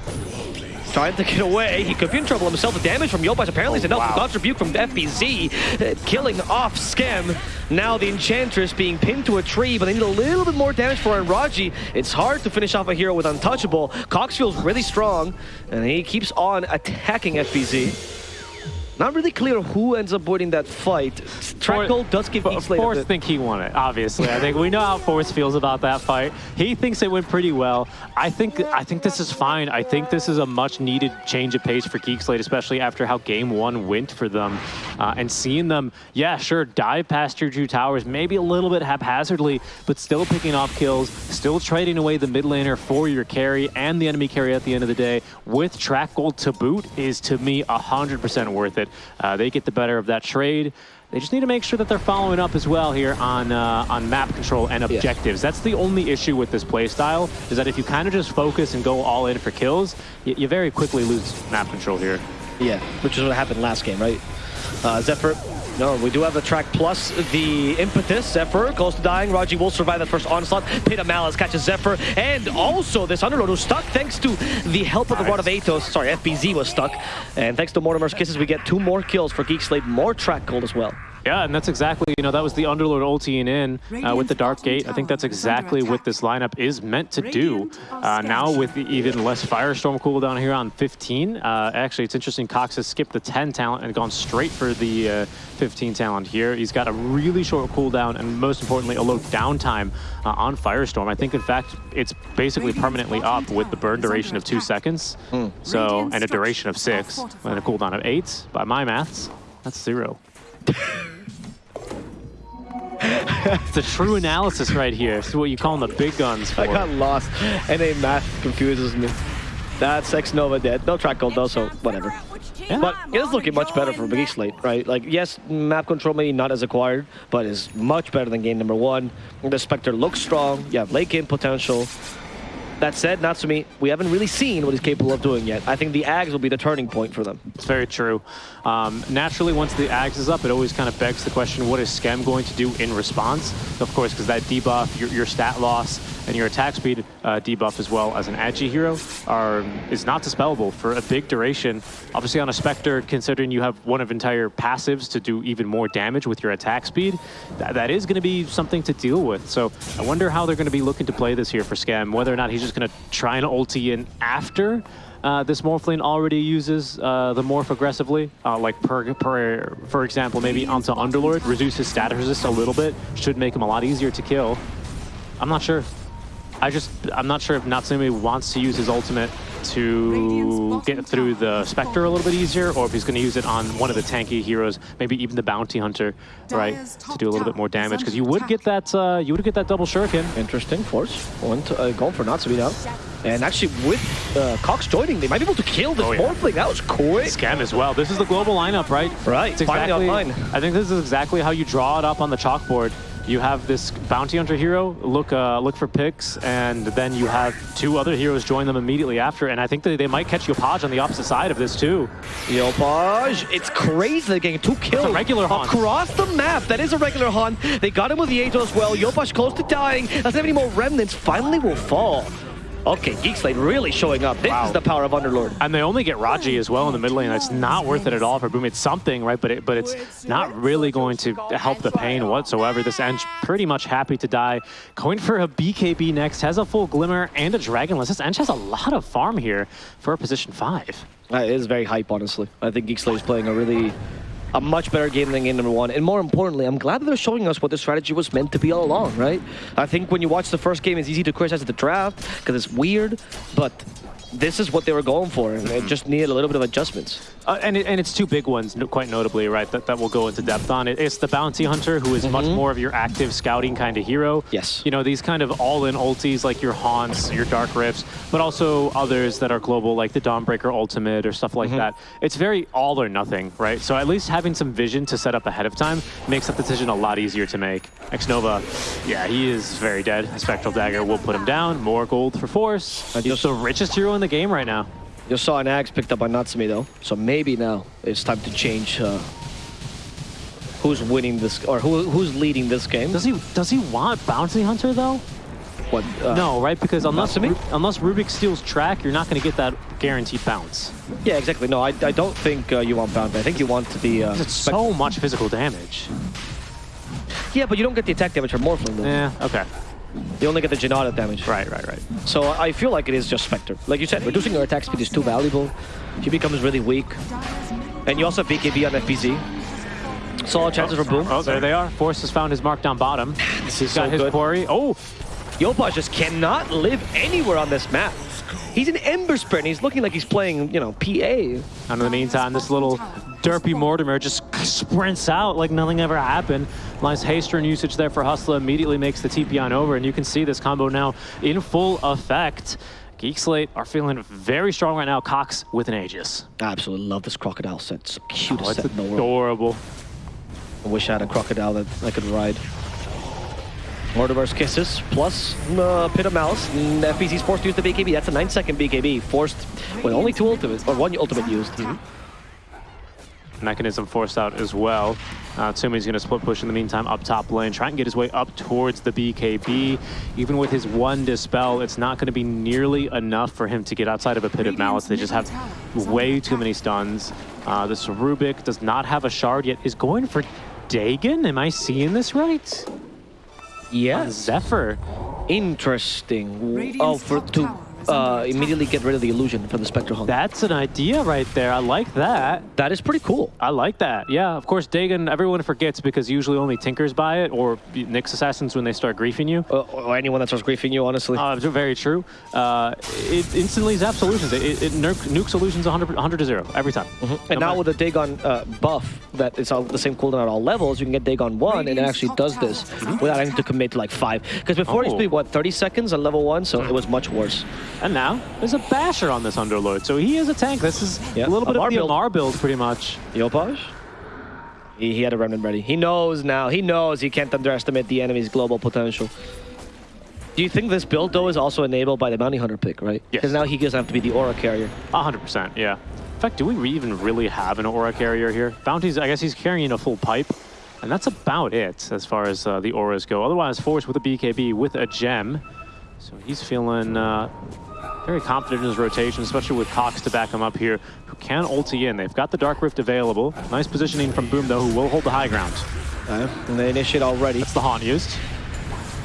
trying to get away. He could be in trouble himself. The damage from Yopaj apparently is Oh, enough. wow. God's Rebuke from FBZ, uh, killing off Skem. Now the Enchantress being pinned to a tree, but they need a little bit more damage for Enraji. It's hard to finish off a hero with Untouchable. Cox feels really strong, and he keeps on attacking FBZ. Not really clear who ends up winning that fight. Track gold does give a Force think he won it, obviously. I think we know how Force feels about that fight. He thinks it went pretty well. I think I think this is fine. I think this is a much needed change of pace for Geek Slate, especially after how game one went for them. Uh, and seeing them, yeah, sure, dive past your two towers, maybe a little bit haphazardly, but still picking off kills, still trading away the mid laner for your carry and the enemy carry at the end of the day with track gold to boot is to me 100% worth it. Uh, they get the better of that trade. They just need to make sure that they're following up as well here on uh, on map control and objectives. That's the only issue with this playstyle, is that if you kind of just focus and go all in for kills, you, you very quickly lose map control here. Yeah, which is what happened last game, right? Uh, Zephyr, no, we do have the track plus the impetus. Zephyr close to dying. Raji will survive that first onslaught. Pit of Malice catches Zephyr. And also this Underlord who's stuck thanks to the help of the Rod of Atos. Sorry, FBZ was stuck. And thanks to Mortimer's Kisses, we get two more kills for Geek Slate. More track gold as well. Yeah, and that's exactly, you know, that was the Underlord ulting in uh, with the Dark Gate. I think that's exactly what this lineup is meant to do. Uh, now with the even less Firestorm cooldown here on 15. Uh, actually, it's interesting, Cox has skipped the 10 talent and gone straight for the uh, 15 talent here. He's got a really short cooldown and most importantly, a low downtime uh, on Firestorm. I think, in fact, it's basically permanently up with the burn duration of two seconds. So, and a duration of six, and a cooldown of eight. By my maths, that's zero. *laughs* *laughs* it's a true analysis right here. Is what you call them the big guns for. I got lost. NA math confuses me. That's X Nova dead. No track gold though, so whatever. But it is looking much better for Geek Slate, right? Like, yes, map control maybe not as acquired, but is much better than game number one. The Spectre looks strong. You have late game potential. That said, Natsumi, we haven't really seen what he's capable of doing yet. I think the Ags will be the turning point for them. It's very true. Um, naturally, once the Ags is up, it always kind of begs the question, what is Skem going to do in response? Of course, because that debuff, your, your stat loss, and your attack speed uh, debuff as well as an Agi hero are is not dispellable for a big duration. Obviously on a Spectre, considering you have one of entire passives to do even more damage with your attack speed, that, that is going to be something to deal with. So I wonder how they're going to be looking to play this here for Skem, whether or not he's just going to try and ulti in after uh, this Morphling already uses uh, the Morph aggressively, uh, like per, per, for example, maybe onto Underlord, reduce his status resist a little bit, should make him a lot easier to kill. I'm not sure. I just, I'm not sure if Natsumi wants to use his ultimate to get through the Spectre a little bit easier, or if he's going to use it on one of the tanky heroes, maybe even the Bounty Hunter, right, to do a little bit more damage. Because you would get that, uh, you would get that double shuriken. Interesting, Force. Went, uh, going for Natsumi now. And actually, with uh, Cox joining, they might be able to kill this Oh, yeah. Morphling. That was quick. Skem as well. This is the global lineup, right? Right, It's finally exactly, online. I think this is exactly how you draw it up on the chalkboard. You have this bounty hunter hero look uh, look for picks, and then you have two other heroes join them immediately after. And I think that they might catch Yopaj on the opposite side of this too. Yopaj, it's crazy they're getting two kills. regular hunt. Across the map, that is a regular hunt. They got him with the Ato as well. Yopaj close to dying. Doesn't have any more remnants. Finally will fall. Okay, Geek Slate really showing up. This Wow. is the power of Underlord. And they only get Raji as well in the mid lane. That's not worth it at all for Boom. It's something, right? But it, but it's not really going to help the pain whatsoever. This Ench pretty much happy to die. Going for a BKB next, has a full Glimmer and a Dragonlance. This Ench has a lot of farm here for a position five. That is very hype, honestly. I think Geek Slate is playing a really, a much better game than game number one. And more importantly, I'm glad that they're showing us what the strategy was meant to be all along, right? I think when you watch the first game, it's easy to criticize the draft because it's weird, but this is what they were going for, and it mm-hmm. just needed a little bit of adjustments. Uh, and, it, and it's two big ones, quite notably, right, that, that we'll go into depth on. It, it's the Bounty Hunter, who is much mm-hmm. more of your active scouting kind of hero. Yes. You know, these kind of all-in ultis like your Haunts, your Dark Rifts, but also others that are global, like the Dawnbreaker Ultimate or stuff like mm-hmm. that. It's very all or nothing, right? So at least having some vision to set up ahead of time makes that decision a lot easier to make. X-Nova, yeah, he is very dead. A Spectral Dagger will put him down. More gold for Force. He's the richest hero in the game right now. You saw an axe picked up by Natsumi, though, so maybe now it's time to change uh, who's winning this, or who, who's leading this game. Does he does he want Bounty Hunter though? What, uh, No, right? Because unless Ru- unless Rubik steals track, you're not going to get that guaranteed bounce. Yeah, exactly. No, I, I don't think uh, you want bound. I think you want to be. Uh, It's so much physical damage. yeah, but you don't get the attack damage from Morphling, though. Yeah. Okay. You only get the Jinada damage. Right. Right. Right. So I feel like it is just Spectre. Like you said, reducing your attack speed is too valuable. She becomes really weak. And you also have BKB on FBZ. Solid chances for Boom. Oh, there they are. Force has found his mark down bottom. *sighs* He's so got his good. quarry. Oh, Yopaj just cannot live anywhere on this map. He's an Ember Spirit, and he's looking like he's playing, you know, PA. and in the meantime, this little derpy Mortimer just *laughs* sprints out like nothing ever happened. Nice haste turn usage there for Hustler. Immediately makes the TP on over, and you can see this combo now in full effect. Geek Slate are feeling very strong right now. Cox with an Aegis. I absolutely love this crocodile set. It's the cutest Oh, it's set in the world. adorable. I wish I had a crocodile that I could ride. Mortimer's Kisses plus mm, uh, Pit of Malice. Mm, and FBZ's forced to use the BKB. That's a 9 second BKB. Forced with only two ultimates, or one ultimate used. Mm-hmm. Mechanism forced out as well. Uh, Tsumi's going to split push in the meantime up top lane, try and get his way up towards the BKB. Even with his one Dispel, it's not going to be nearly enough for him to get outside of a Pit of Malice. They just have way too many stuns. Uh, this Rubik does not have a shard yet, is going for Dagon? Am I seeing this right? On Yes. Zephyr. Interesting. Oh, for to uh, immediately get rid of the illusion from the Spectre Haunt. That's an idea right there. I like that. that is pretty cool. I like that. Yeah, of course, Dagon, everyone forgets because usually only Tinkers buy it or Nyx Assassins when they start griefing you. Uh, or anyone that starts griefing you, honestly. Uh, very true. Uh, it instantly zaps solutions. It, it, it nuke, nuke solutions 100, 100 to 0 every time. and No now with the Dagon uh, buff, that it's all the same cooldown at all levels, you can get Dagon 1, and it actually does this without having to commit to like 5. Because before it used to be, Oh. what, 30 seconds on level 1, so it was much worse. And now there's a basher on this Underlord, so he is a tank. This is Yeah, a little bit Amar of the build. Amar build, pretty much. Yopaj? He, he had a remnant ready. He knows now. He knows he can't underestimate the enemy's global potential. Do you think this build, though, is also enabled by the Bounty Hunter pick, right? Yes. Because now he doesn't have to be the Aura carrier. 100%, yeah. In fact, do we even really have an Aura carrier here? Bounty's, I guess he's carrying a full pipe, and that's about it as far as uh, the Auras go. Otherwise, Force with a BKB with a gem. So he's feeling uh, very confident in his rotation, especially with Cox to back him up here, who can ulti in. They've got the Dark Rift available. Nice positioning from Boom, though, who will hold the high ground. Uh, and they initiate already. That's the Haunt used.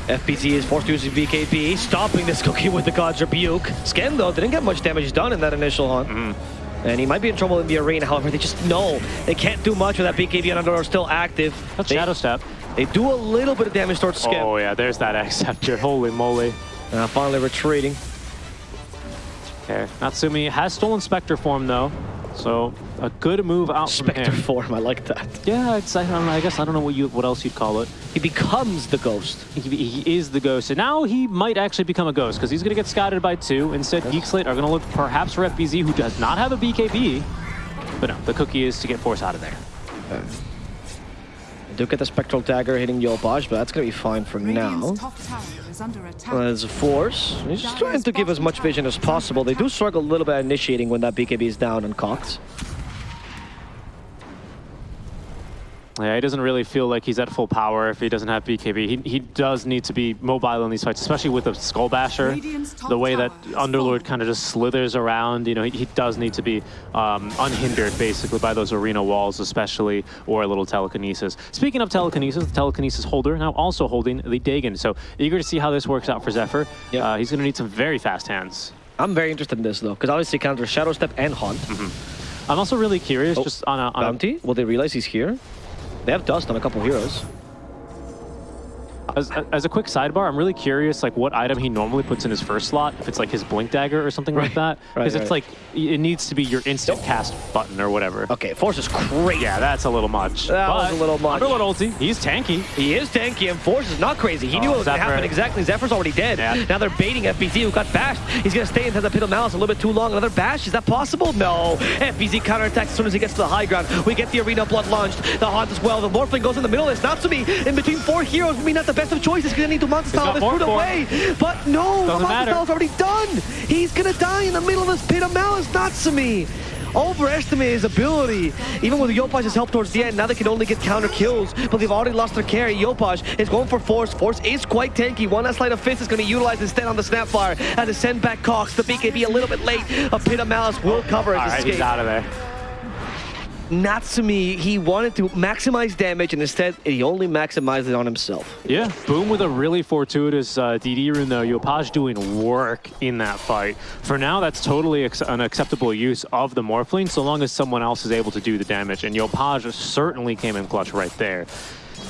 FBZ is forced to use his BKB, stopping this cookie with the God's Rebuke. Skem, though, didn't get much damage done in that initial haunt. Mm-hmm. And he might be in trouble in the arena, however, they just know they can't do much with that BKB and Underlord still active. That's they, Shadow Step. They do a little bit of damage towards Skem. Oh, yeah, there's that *laughs* X-Scepter. Holy moly. Uh, finally retreating. Okay, Natsumi has stolen Spectre form, though. So a good move out Spectre from him. form, I like that. Yeah, it's, I, don't know, I guess I don't know what you what else you'd call it. He becomes the ghost. He, he is the ghost, and now he might actually become a ghost because he's going to get scouted by two. Instead, Geek Slate are going to look perhaps for FBZ, who does not have a BKB. But no, the cookie is to get Force out of there. Do get the Spectral Dagger hitting Yopaj, but that's going to be fine for now. Radiant's top tower is under attack. There's a Force. He's just trying to give as much vision as possible. They do struggle a little bit initiating when that BKB is down and cocked. Yeah, he doesn't really feel like he's at full power if he doesn't have BKB. He, he does need to be mobile in these fights, especially with a Skull Basher. The way that Underlord kind of just slithers around, you know, he, he does need to be um, unhindered, basically, by those arena walls, especially, or a little telekinesis. Speaking of telekinesis, the telekinesis holder now also holding the Dagon. So eager to see how this works out for Zephyr. Yep. Uh, he's going to need some very fast hands. I'm very interested in this though, because obviously counter Shadow Step and Haunt. I'm also really curious, Oh, just on a, on a Bounty? Will they realize he's here? They have dust on a couple heroes. As, as a quick sidebar, I'm really curious, like what item he normally puts in his first slot. If it's like his blink dagger or something like that, Right, because it's right. like it needs to be your instant cast button or whatever. Okay, Force is crazy. Yeah, that's a little much. That was a little much. Underlord ulti, he's tanky. He is tanky, and Force is not crazy. He Oh, knew what was going to happen exactly. Zephyr's already dead. Yeah. Now they're baiting FBZ, who got bashed. He's going to stay into the pit of malice a little bit too long. Another bash, is that possible? No. FBZ counterattacks as soon as he gets to the high ground. We get the arena blood launched. The Haunt as well. The Morphling goes in the middle. It's not to Natsumi in between four heroes. Maybe not the best of choices. Going to need to Monster got this more away. But no, Doesn't Monster. Style is already done. He's going to die in the middle of this pit of malice. Natsumi. Overestimate his ability. Even with Yopaj's help towards the end, now they can only get counter kills, but they've already lost their carry. Yopaj is going for Force. Force is quite tanky. One last Sleight of Fist is going to be utilized instead on the Snapfire as they send back Cox. The BKB a little bit late. A Pit of Malice will cover All his right, he's out of there. Natsumi, he wanted to maximize damage, and instead he only maximized it on himself. Yeah, Boom with a really fortuitous uh, DD rune though. Yopaj doing work in that fight. For now, that's totally an acceptable use of the Morphling, so long as someone else is able to do the damage. And Yopaj certainly came in clutch right there.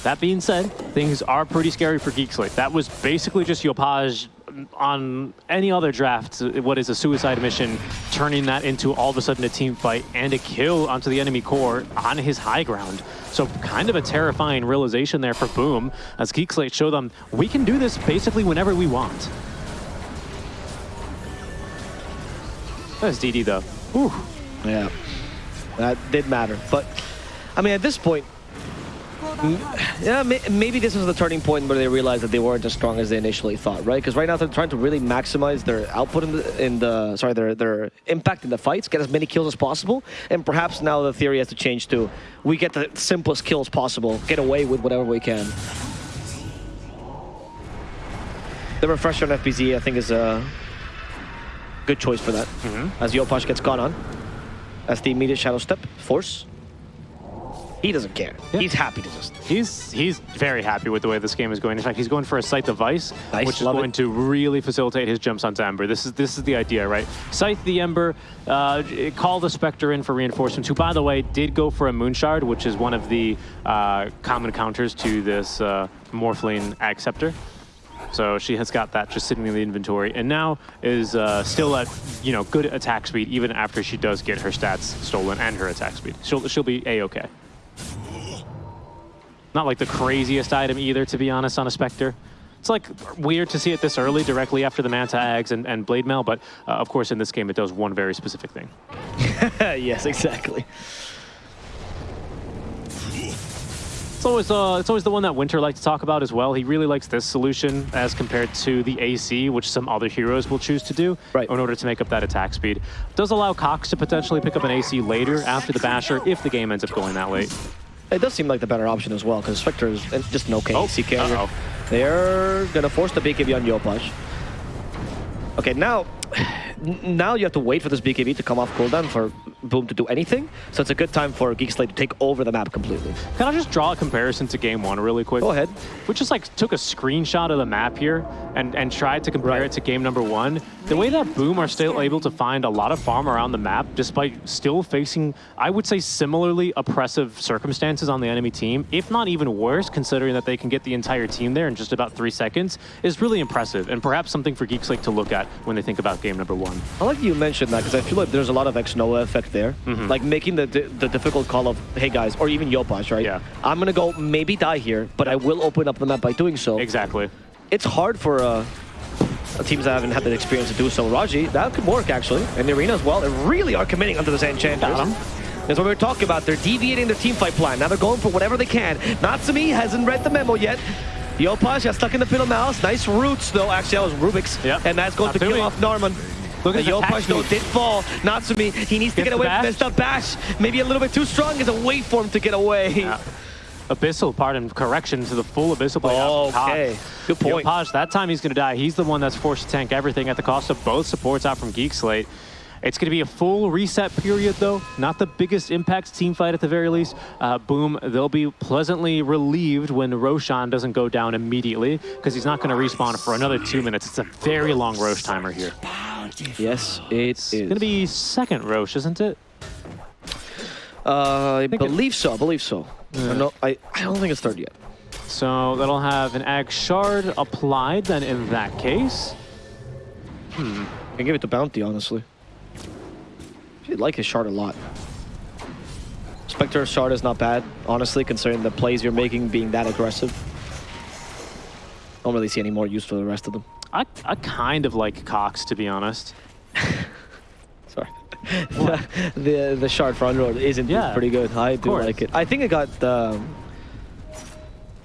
That being said, things are pretty scary for Geek Slate. That was basically just Yopaj on any other draft, what is a suicide mission, turning that into all of a sudden a team fight and a kill onto the enemy core on his high ground. So kind of a terrifying realization there for Boom, as Geek Slate show them we can do this basically whenever we want. That's DD though. Whew. Yeah, that did matter. But, I mean, at this point, Yeah, maybe this was the turning point where they realized that they weren't as strong as they initially thought, right? Because right now they're trying to really maximize their output in the, in the sorry, their their impact in the fights, get as many kills as possible, and perhaps now the theory has to change to we get the simplest kills possible, get away with whatever we can. The refresher on FBZ, I think, is a good choice for that. Mm-hmm. As Yopaj gets gone on, as the immediate shadow step force. He doesn't care. Yeah. He's happy to just He's he's very happy with the way this game is going. In fact, he's going for a Scythe of Vyse, Nice, which is going it. to really facilitate his jumps onto Ember. This is this is the idea, right? Scythe the Ember, uh, call the Spectre in for reinforcements, who, by the way, did go for a Moonshard, which is one of the uh, common counters to this uh, Morphling Acceptor. So she has got that just sitting in the inventory, and now is uh, still at you know good attack speed, even after she does get her stats stolen and her attack speed. She'll she'll be a okay. Not like the craziest item either, to be honest, on a Spectre. It's like weird to see it this early, directly after the Manta Eggs and, and Blade Mail, but uh, of course in this game it does one very specific thing. *laughs* yes, exactly. It's always uh, it's always the one that Winter likes to talk about as well. He really likes this solution as compared to the AC, which some other heroes will choose to do Right. in order to make up that attack speed. Does allow Cox to potentially pick up an AC later after the Basher if the game ends up going that late. It does seem like the better option as well, because Spectre is just an okay Oh, carrier. uh-oh. They're gonna force the BKB on Yopaj. Okay, now, *sighs* now you have to wait for this BKB to come off cooldown for Boom to do anything. So it's a good time for Geek Slate to take over the map completely. Can I just draw a comparison to game one really quick? Go ahead. We just like took a screenshot of the map here and, and tried to compare Right. it to game number one. The way that Boom are still able to find a lot of farm around the map, despite still facing, I would say, similarly oppressive circumstances on the enemy team, if not even worse, considering that they can get the entire team there in just about three seconds, is really impressive and perhaps something for Geek Slate to look at when they think about game number one. I like you mentioned that because I feel like there's a lot of X Nova effect there. Mm-hmm. Like making the, the difficult call of, hey guys, or even Yopaj, right? Yeah. I'm gonna go maybe die here, but I will open up the map by doing so. Exactly. it's hard for uh, teams that haven't had the experience to do so. Raji, that could work actually. And the arena as well. They really are committing onto this 'em. That's what we were talking about. They're deviating their team fight plan. Now they're going for whatever they can. Natsumi hasn't read the memo yet. Yopaj got stuck in the of mouse. Nice roots though. Actually, that was Rubik's. Yep. And that's going to kill off Norman. Look at the Yopaj though did fall. Natsumi, he needs to Gets get away the from bash. this stuff. Bash, maybe a little bit too strong. Is a wait for him to get away. Yeah. Abyssal, pardon, correction to the full Abyssal play. Oh, okay. Good point. Yopaj, that time he's going to die. He's the one that's forced to tank everything at the cost of both supports out from Geek Slate. It's going to be a full reset period, though. Not the biggest impact team fight at the very least. Uh, boom, they'll be pleasantly relieved when Roshan doesn't go down immediately because he's not going to respawn for another two minutes. It's a very long Rosh timer here. Yes, it It's is. going to be second Rosh, isn't it? Uh, I it- believe so. I believe so. Or No, I, I don't think it's third yet. So that'll have an Ag Shard applied then in that case. Hmm. I can give it to Bounty, honestly. I like his shard a lot. Spectre shard is not bad, honestly, considering the plays you're making being that aggressive. Don't really see any more use for the rest of them. I, I kind of like Cox, to be honest. *laughs* Sorry. *laughs* the the shard for Underlord is indeed Yeah, pretty good. I do course. like it. I think it got. Um...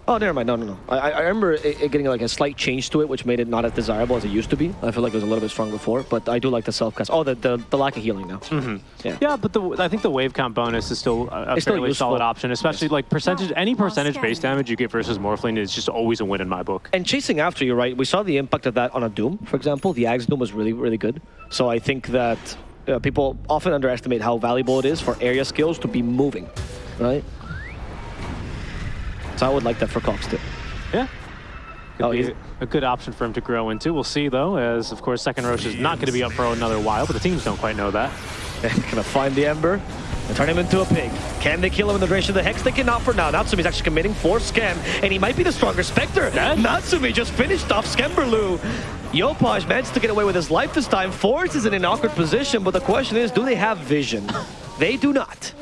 Oh, never mind. No, no, no. I, I I remember it, it getting like a slight change to it, which made it not as desirable as it used to be. I feel like it was a little bit strong before, but I do like the self cast. Oh, the, the the lack of healing now. Yeah. Yeah, but the, I think the wave count bonus is still a, a It's fairly useful. solid option, especially like percentage, any percentage base damage you get versus Morphling is just always a win in my book. And chasing after you, right? We saw the impact of that on a Doom, for example. The Axe Doom was really, really good. So I think that uh, people often underestimate how valuable it is for area skills to be moving, right? So I would like that for Cox too. Yeah. Oh, Could Oh, be a good option for him to grow into. We'll see, though, as, of course, second Rosh is not going to be up for another while, but the teams don't quite know that. *laughs* Gonna find the Ember and turn him into a pig. Can they kill him in the duration of the Hex? They cannot for now. Natsumi's actually committing for Skem, and he might be the stronger Spectre. Yeah. Natsumi just finished off Skemberlu. Yopaj managed to get away with his life this time. Force is in an awkward position, but the question is, do they have vision? *laughs* they do not.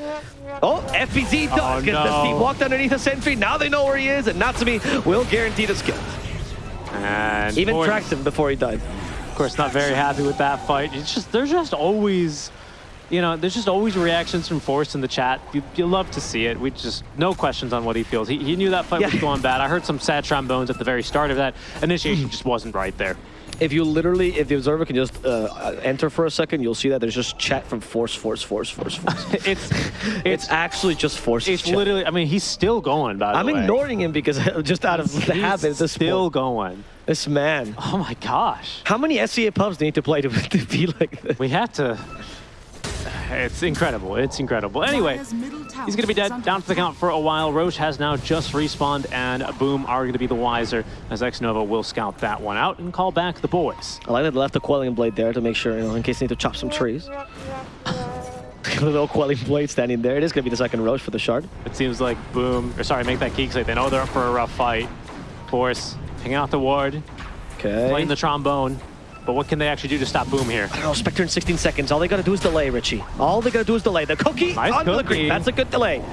Oh, FBZ oh, does. Oh, Gets the no. Steve walked underneath the sentry. Now they know where he is, and Natsumi will guarantee the skill. And Even Force, tracked him before he died. of course, not very happy with that fight. It's just there's just always, you know, there's just always reactions from Force in the chat. You, you love to see it. We just no questions on what he feels. He, he knew that fight was going bad. I heard some sad trombones at the very start of that. Initiation just wasn't right there. If you literally, if the observer can just uh, enter for a second, you'll see that there's just chat from Force, Force, Force, Force, Force. *laughs* It's It's it's actually just Force. it's literally. I mean, he's still going. By the way. I'm ignoring him because *laughs* just out of the He's habit. This still point. going. This man. Oh my gosh. How many SEA pubs do you need to play to, *laughs* to be like this? We have to. *laughs* It's incredible. It's incredible. Anyway, Dire's middle tower he's going to be dead, down for the count for a while. Rosh has now just respawned, and Boom are going to be the wiser as X-Nova will scout that one out and call back the boys. I like that they left the quelling blade there to make sure, you know, in case they need to chop some trees. *laughs* the little quelling blade standing there. It is going to be the second Rosh for the shard. It seems like Boom, or sorry, make that geek say they know they're up for a rough fight. Force, hanging out the ward, Okay. playing the trombone. But what can they actually do to stop Boom here? I don't know, Spectre in 16 seconds. All they gotta do is delay, Richie. All they gotta do is delay. The cookie Nice onto the green. That's a good delay.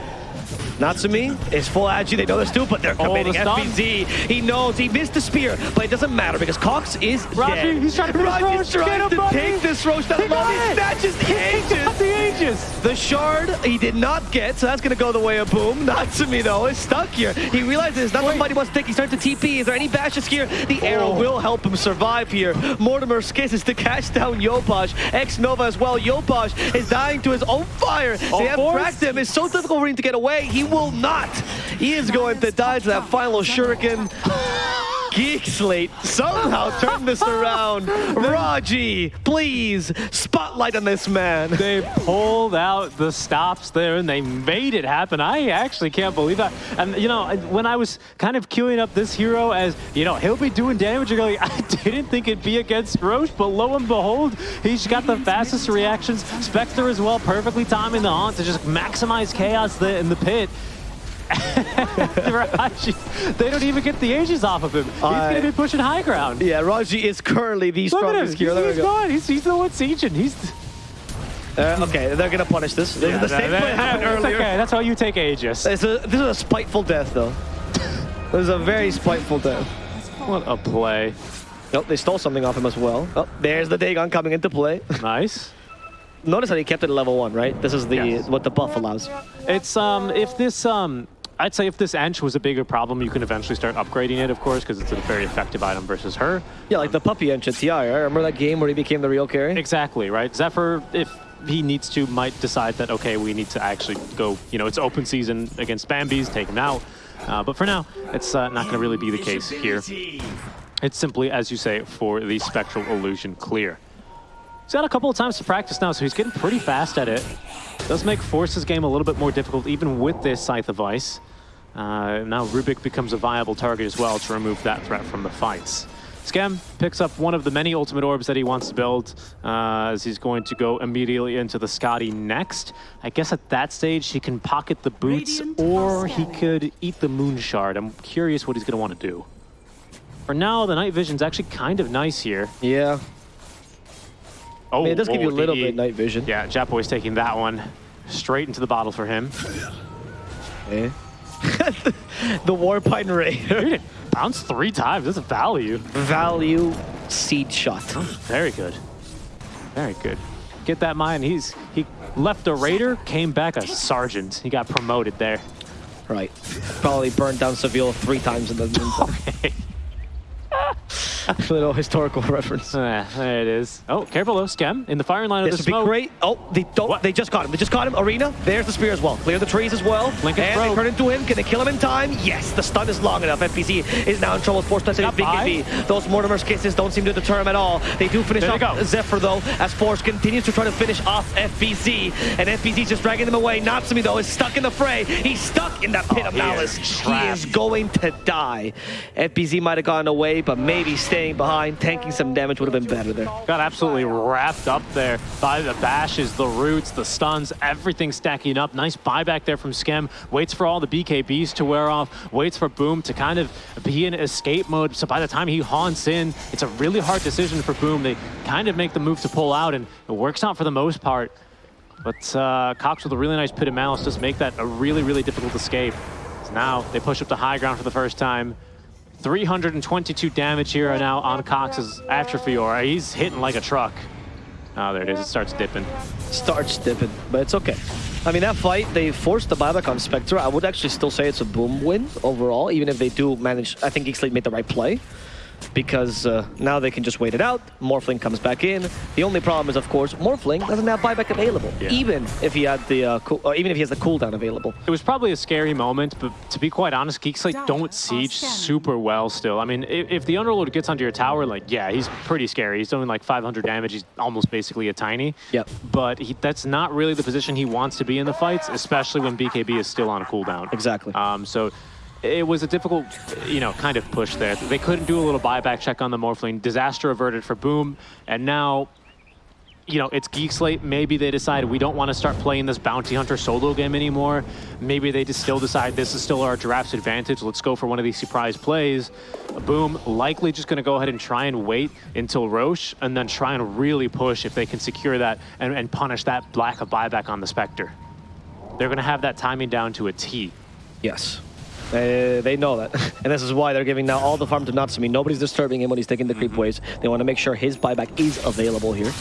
Natsumi is full agi. They know this too, but they're Oh, the committing. FBZ. He knows he missed the spear, but it doesn't matter because Cox is Raji, dead. he's trying to finish Raji's Rosh. Get trying him, to take this Rosh down. He got Love it. it. Snatches the Aegis. the Aegis! The shard he did not get, so that's gonna go the way of Boom. Natsumi though is stuck here. He realizes it's not somebody wants to take. He's starting to TP. Is there any bashes here? The oh. arrow Oh. will help him survive here. Mortimer skisses to catch down Yopaj. Ex Nova as well. Yopaj is dying to his own fire. Oh, they have Force? tracked him. It's so difficult for him to get away. He will not. He is going to die to that final shuriken. Geek Slate somehow turned this around. *laughs* Raji, please, spotlight on this man. They pulled out the stops there and they made it happen. I actually can't believe that. And, you know, when I was kind of queuing up this hero as, you know, he'll be doing damage, you're going, *laughs* I didn't think it'd be against Rosh, but lo and behold, he's got the fastest reactions. Spectre as well, perfectly timing the haunt to just maximize chaos in the pit. *laughs* Raji, they don't even get the Aegis off of him. He's I- going to be pushing high ground. Yeah, Raji is currently the Look at him. strongest hero. He's, There we he's gone. He's, he's the one sieging. He's... Uh, okay, they're gonna punish this. This is the same that- play happened earlier. Okay, that's how you take Aegis. It's a, this is a spiteful death, though. *laughs* This is a very spiteful death. What a play. Nope, they stole something off him as well. Oh, there's the Dagon coming into play. *laughs* Nice. Notice that he kept it at level one, right? This is the Yes. what the buff allows. It's um if this um I'd say if this Ench was a bigger problem, you can eventually start upgrading it, of course, because it's a very effective item versus her. Yeah, like the puppy engine TI. Right? Remember that game where he became the real carry? Exactly, right? Zephyr, if he needs to, might decide that, okay, we need to actually go, you know, it's open season against Bambi's, take him out. Uh, but for now, it's uh, not going to really be the case here. It's simply, as you say, for the Spectral Illusion clear. He's got a couple of times to practice now, so he's getting pretty fast at it. Does make Force's game a little bit more difficult, even with this Scythe of Vyse. Uh, now Rubik becomes a viable target as well to remove that threat from the fights. Skem picks up one of the many ultimate orbs that he wants to build uh, as he's going to go immediately into the Skadi next. I guess at that stage he can pocket the boots Radiant or he could eat the moon shard. I'm curious what he's going to want to do. For now, the night vision's actually kind of nice here. Yeah. Oh, I mean, it does give you a oh, little bit night vision. Yeah, Japoy's taking that one straight into the bottle for him. Eh? *laughs* the Warpine Raider. Dude, it bounced three times. That's a value. Value seed shot. Very good. Very good. Get that mind. He's he left a raider, came back a sergeant. He got promoted there. Right. Probably burned down Seville three times in the *laughs* meantime. *laughs* Little historical reference. There it is. Oh, careful though, Skem in the firing line of the smoke. This would be great. Oh, they don't. What? They just caught him. They just caught him. Arena. There's the spear as well. Clear the trees as well. Lincoln and they turn into him. Can they kill him in time? Yes. The stun is long enough. FBZ is now in trouble. Force Got by. BKB. Those Mortimer's kisses don't seem to deter him at all. They do finish There off. Zephyr though, as Force continues to try to finish off FBZ, and FBZ's just dragging them away. Natsumi though is stuck in the fray. He's stuck in that pit Oh, of malice. He is going to die. FBZ might have gone away, but maybe staying behind, tanking some damage would have been better there. Got absolutely wrapped up there by the bashes, the roots, the stuns, everything stacking up. Nice buyback there from Skem. Waits for all the BKBs to wear off. Waits for Boom to kind of be in escape mode. So by the time he haunts in, it's a really hard decision for Boom. They kind of make the move to pull out, and it works out for the most part. But uh, Cox with a really nice pit of malice does make that a really, really difficult escape. So now they push up to high ground for the first time. 322 damage here now on Cox's Atrophy Aura. He's hitting like a truck. Oh, there it is. It starts dipping. starts dipping, but it's okay. I mean, that fight, they forced the buyback on Spectre. I would actually still say it's a boom win overall, even if they do manage. I think Geekslate made the right play because uh, now they can just wait it out. Morphling comes back in. The only problem is, of course, Morphling doesn't have buyback available, Yeah. even if he had the uh, cool, or even if he has the cooldown available. It was probably a scary moment, but to be quite honest, Geekslate don't siege super well still. I mean, if, if the Underlord gets onto your tower, like, yeah, he's pretty scary. He's doing like 500 damage. He's almost basically a tiny. Yep. But he, that's not really the position he wants to be in the fights, especially when BKB is still on cooldown. Exactly. Um, so it was a difficult, you know, kind of push there. They couldn't do a little buyback check on the Morphling. Disaster averted for Boom, and now, you know, it's Geek Slate. Maybe they decide we don't want to start playing this Bounty Hunter solo game anymore. Maybe they just still decide this is still our draft's advantage. Let's go for one of these surprise plays. Boom, likely just going to go ahead and try and wait until Rosh, and then try and really push if they can secure that and, and punish that lack of buyback on the Spectre. They're going to have that timing down to a T. Yes. Uh, they know that. *laughs* and this is why they're giving now all the farm to Natsumi. Nobody's disturbing him when he's taking the creep waves. They want to make sure his buyback is available here.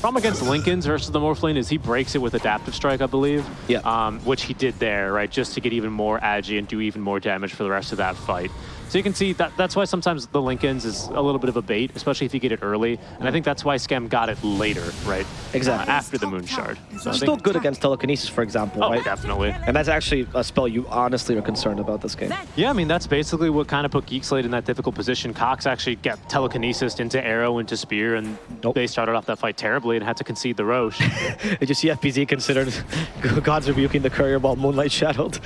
Problem against Linken's versus the Morphling is he breaks it with Adaptive Strike, I believe. Yeah. Um, which he did there, right? Just to get even more agi and do even more damage for the rest of that fight. So you can see that that's why sometimes the Linken's is a little bit of a bait, especially if you get it early. And I think that's why Skem got it later, right? Exactly. Uh, after the Moon Shard. So I Still good against telekinesis, for example, oh, right? definitely. And that's actually a spell you honestly are concerned about this game. Yeah, I mean, that's basically what kind of put Geek Slate in that difficult position. Cox actually got telekinesis into Arrow, into Spear, and Nope. they started off that fight terribly and had to concede the Rosh. *laughs* Did you see FBZ considered *laughs* God's rebuking the courier while Moonlight shadowed?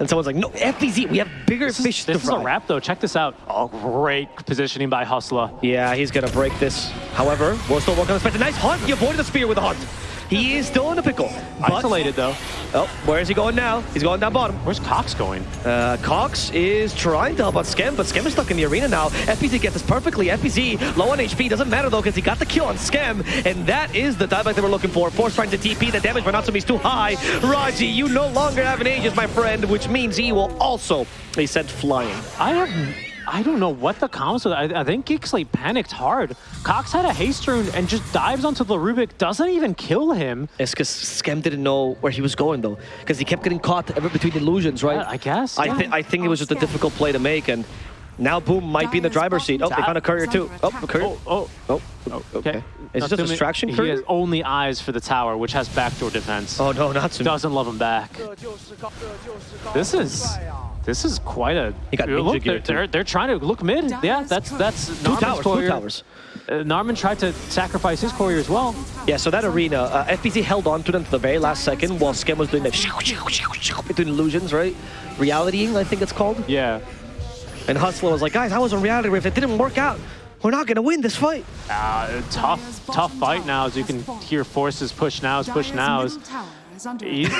And someone's like, no, FBZ, we have bigger This fish is, to this is a wrap, though. Check this out. Oh, great positioning by Hustler. Yeah, he's gonna break this. However, we're still working on the. Nice hunt. He avoided the spear with a hunt. He is still in a pickle. Isolated, though. oh, where is he going now? He's going down bottom. Where's Cox going? Uh, Cox is trying to help out Skem, but Skem is stuck in the arena now. FBZ gets this perfectly. FBZ low on HP, doesn't matter though, because he got the kill on Skem, and that is the dieback that we're looking for. Force trying to TP, the damage by Natsumi is too high. Raji, you no longer have an Aegis, my friend, which means he will also be sent flying. I have... I don't know what the comms was. I, I think Geek panicked hard. Cox had a haste rune and just dives onto the Rubik, doesn't even kill him. It's because Skem didn't know where he was going though, because he kept getting caught ever between illusions, right? Yeah, I guess, I, yeah. I think it was just a difficult play to make, and Now Boom might be in the driver's seat. Oh, they found a courier too. Oh, a courier. Oh, oh, Oh, oh, oh okay. Is Natsumi, it just a distraction He courier? has only eyes for the tower, which has backdoor defense. Oh no, not soon. Doesn't love him back. This is this is quite a. He got Look, ninja they're, they're, they're trying to look mid. Yeah, that's that's Two Narman's towers, two towers. Uh, Narman tried to sacrifice his courier as well. Yeah, so that arena, uh, FBZ held on to them to the very last second while Skem was doing that between illusions, right? Realitying, I think it's called. Yeah. And Hustler was like, guys, I was on reality rift. It didn't work out. We're not gonna win this fight. Uh, tough, tough fight now. As you can hear, forces push nows, push Dire's nows. Middle under He's-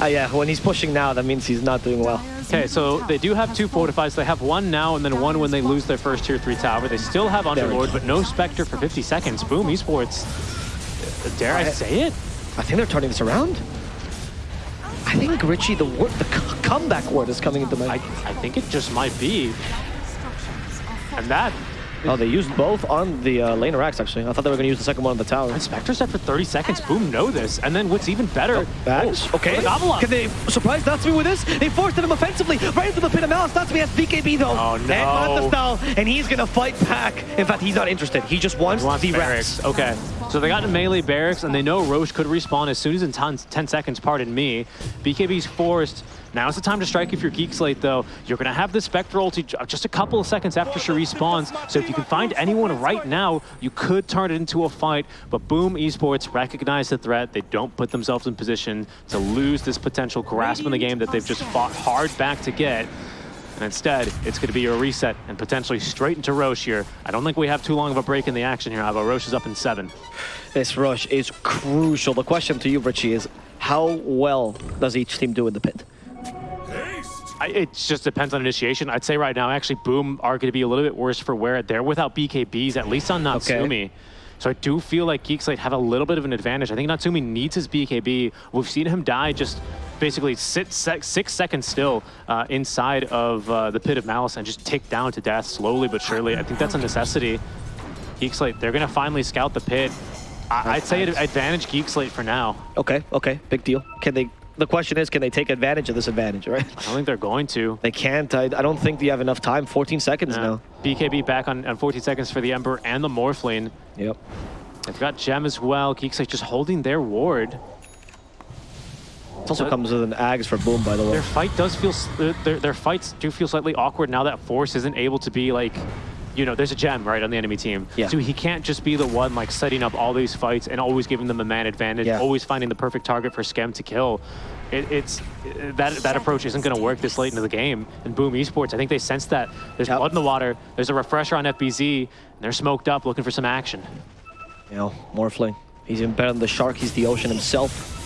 Uh, yeah, when he's pushing now, that means he's not doing well. Okay, so they do have two fortifies. They have one now and then one when they lose their first tier three tower. They still have Underlord, but no Spectre for 50 seconds. Boom, esports. Dare I I- say it? I think they're turning this around. I think Richie, the word, the c- comeback word is coming into I, my. I think it just might be. And that, Oh, they used both on the uh, laner Axe, actually. I thought they were gonna use the second one on the tower. and Spectre set for 30 seconds. Boom, know this. And then what's even better, Axe, oh, okay. Can they surprise Natsumi with this? They forced him offensively, right into the pit of malice. Natsumi has BKB though. Oh, no. And no. Matastal, and he's gonna fight back. In fact, he's not interested. He just wants, He wants the. Rex. Okay. So they got in melee barracks, and they know Rosh could respawn as soon as in 10, 10 seconds, pardon me. BKB's forced. Now's the time to strike if you're Geek Slate, though. You're going to have the Spectre ulti uh, just a couple of seconds after she respawns. So if you can find anyone right now, you could turn it into a fight. But Boom Esports recognize the threat. They don't put themselves in position to lose this potential grasp in the game that they've just fought hard back to get. And instead, it's going to be a reset and potentially straight into Rosh here. I don't think we have too long of a break in the action here, but Rosh is up in seven. This rush is crucial. The question to you, Richie, is how well does each team do in the pit? I, it just depends on initiation. I'd say right now, actually, Boom are going to be a little bit worse for wear. They're without BKBs, at least on Natsumi. Okay. So I do feel like Geek Slate have a little bit of an advantage. I think Natsumi needs his BKB. We've seen him die just basically sit sec six seconds still uh, inside of uh, the Pit of Malice and just tick down to death slowly but surely. I think that's a necessity. Geekslate, they're going to finally scout the pit. I- I'd say it advantage Geekslate for now. Okay, okay, big deal. Can they? The question is, can they take advantage of this advantage? Right? I don't think they're going to. They can't. I, I don't think you have enough time. 14 seconds Yeah. now. BKB back on, on 14 seconds for the Ember and the Morphling. Yep. They've got Gem as well. Geekslate just holding their ward. It also comes with an Ags for Boom, by the way. Their fight does feel, uh, their, their fights do feel slightly awkward now that Force isn't able to be like, you know, there's a gem right on the enemy team. Yeah. So he can't just be the one like setting up all these fights and always giving them a man advantage, Yeah. always finding the perfect target for Skem to kill. It, it's uh, that that approach isn't going to work this late into the game. And Boom Esports, I think they sense that. There's Yep. blood in the water. There's a refresher on FBZ. And they're smoked up, looking for some action. You know, Morphling. He's even better than the Shark. He's the ocean himself.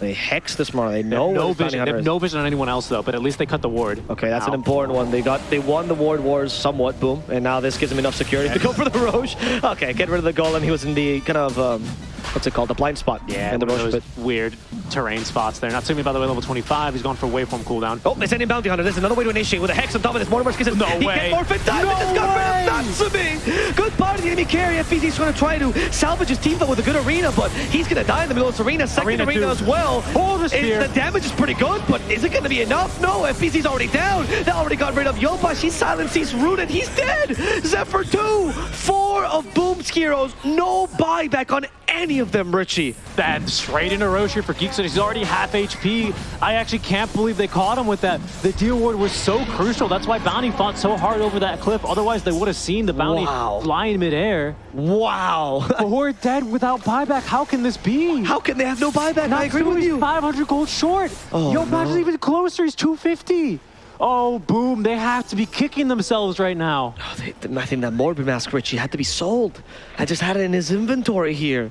They hex this Mara. They They know have no where the bounty vision. They have no vision on anyone else though. But at least they cut the ward. Okay, that's an important one. They got they won the ward wars somewhat, boom, and now this gives them enough security to go for the Rosh. *laughs* Okay, get rid of the golem. He was in the kind of um, what's it called, the blind spot. Yeah, in the one Rosh weird terrain spots there. Natsumi, by the way, level 25. He's gone for waveform cooldown. Oh, they send in bounty hunter. There's another way to initiate with a hex on top of this. Mortimer's kisses. No he way. He can forfeit time. No just got way. rid of Natsumi. Good part of the enemy carry. FBZ's trying to try to salvage his team fight with a good arena, but he's gonna die in the middle of this arena. Second Arena arena, as well. Oh, the spear. the damage is pretty good, but is it gonna be enough? No, FBZ's already down. They already got rid of Yopa. She's silenced. He's rooted. He's dead. Zephyr 2. Four of Boom's heroes. No buyback on any of them, Richie. That straight into Rosh for Geeks, and He's already half HP. I actually can't believe they caught him with that. The deal ward was so crucial. That's why Bounty fought so hard over that cliff. Otherwise, they would have seen the Bounty Wow. fly in midair. Wow. We're dead without buyback. How can this be? How can they have no buyback? I agree with you. 500 gold short. Oh, Yo, no. Badger's even closer. He's 250. Oh, boom. They have to be kicking themselves right now. Oh, they, I think that Morbid Mask Richie had to be sold. I just had it in his inventory here.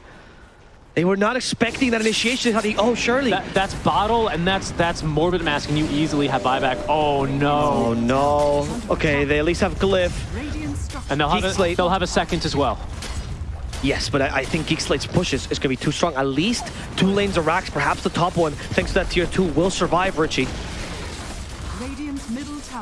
They were not expecting that initiation. How he, oh, surely. That, that's bottle and that's that's morbid mask, and you easily have buyback. Oh no! oh no. Okay, they at least have Glyph. And they'll have, a, they'll have a second as well. Yes, but I, I think Geek Slate's push is, is going to be too strong. At least two lanes of racks, perhaps the top one, thanks to that tier two, will survive Richie.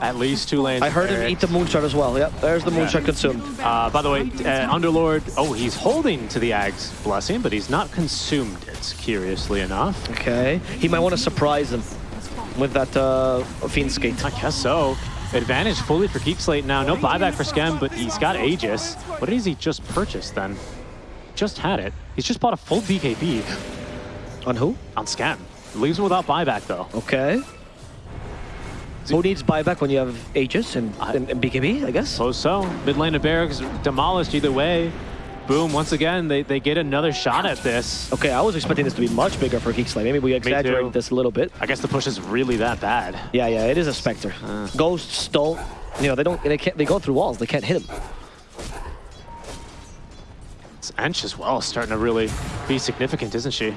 Radiant middle tower. At least two lanes. I heard him eat the Moonshard as well. Yep, there's the Moonshard consumed. Uh, by the way, uh, Underlord. Oh, he's holding to the Ag's blessing, but he's not consumed it. Curiously enough, Okay, he might want to surprise him with that uh, Fiend's Gate. I guess so. Advantage fully for Geek Slate now. No buyback for Skem, but he's got Aegis. What is he just purchased then? Just had it. He's just bought a full BKB On who? on Skem. Leaves him without buyback though. Okay. Who needs buyback when you have Aegis and, and, and BKB, I guess? Suppose so. Mid lane of Barracks demolished either way. Boom, once again, they, they get another shot at this. Okay, I was expecting this to be much bigger for Geek Slate. Maybe we exaggerated this a little bit. I guess the push is really that bad. Yeah, yeah, it is a Spectre. Uh. Ghosts don't, you know, they don't, they can't, they go through walls. They can't hit him. It's Ench as well starting to really be significant, isn't she?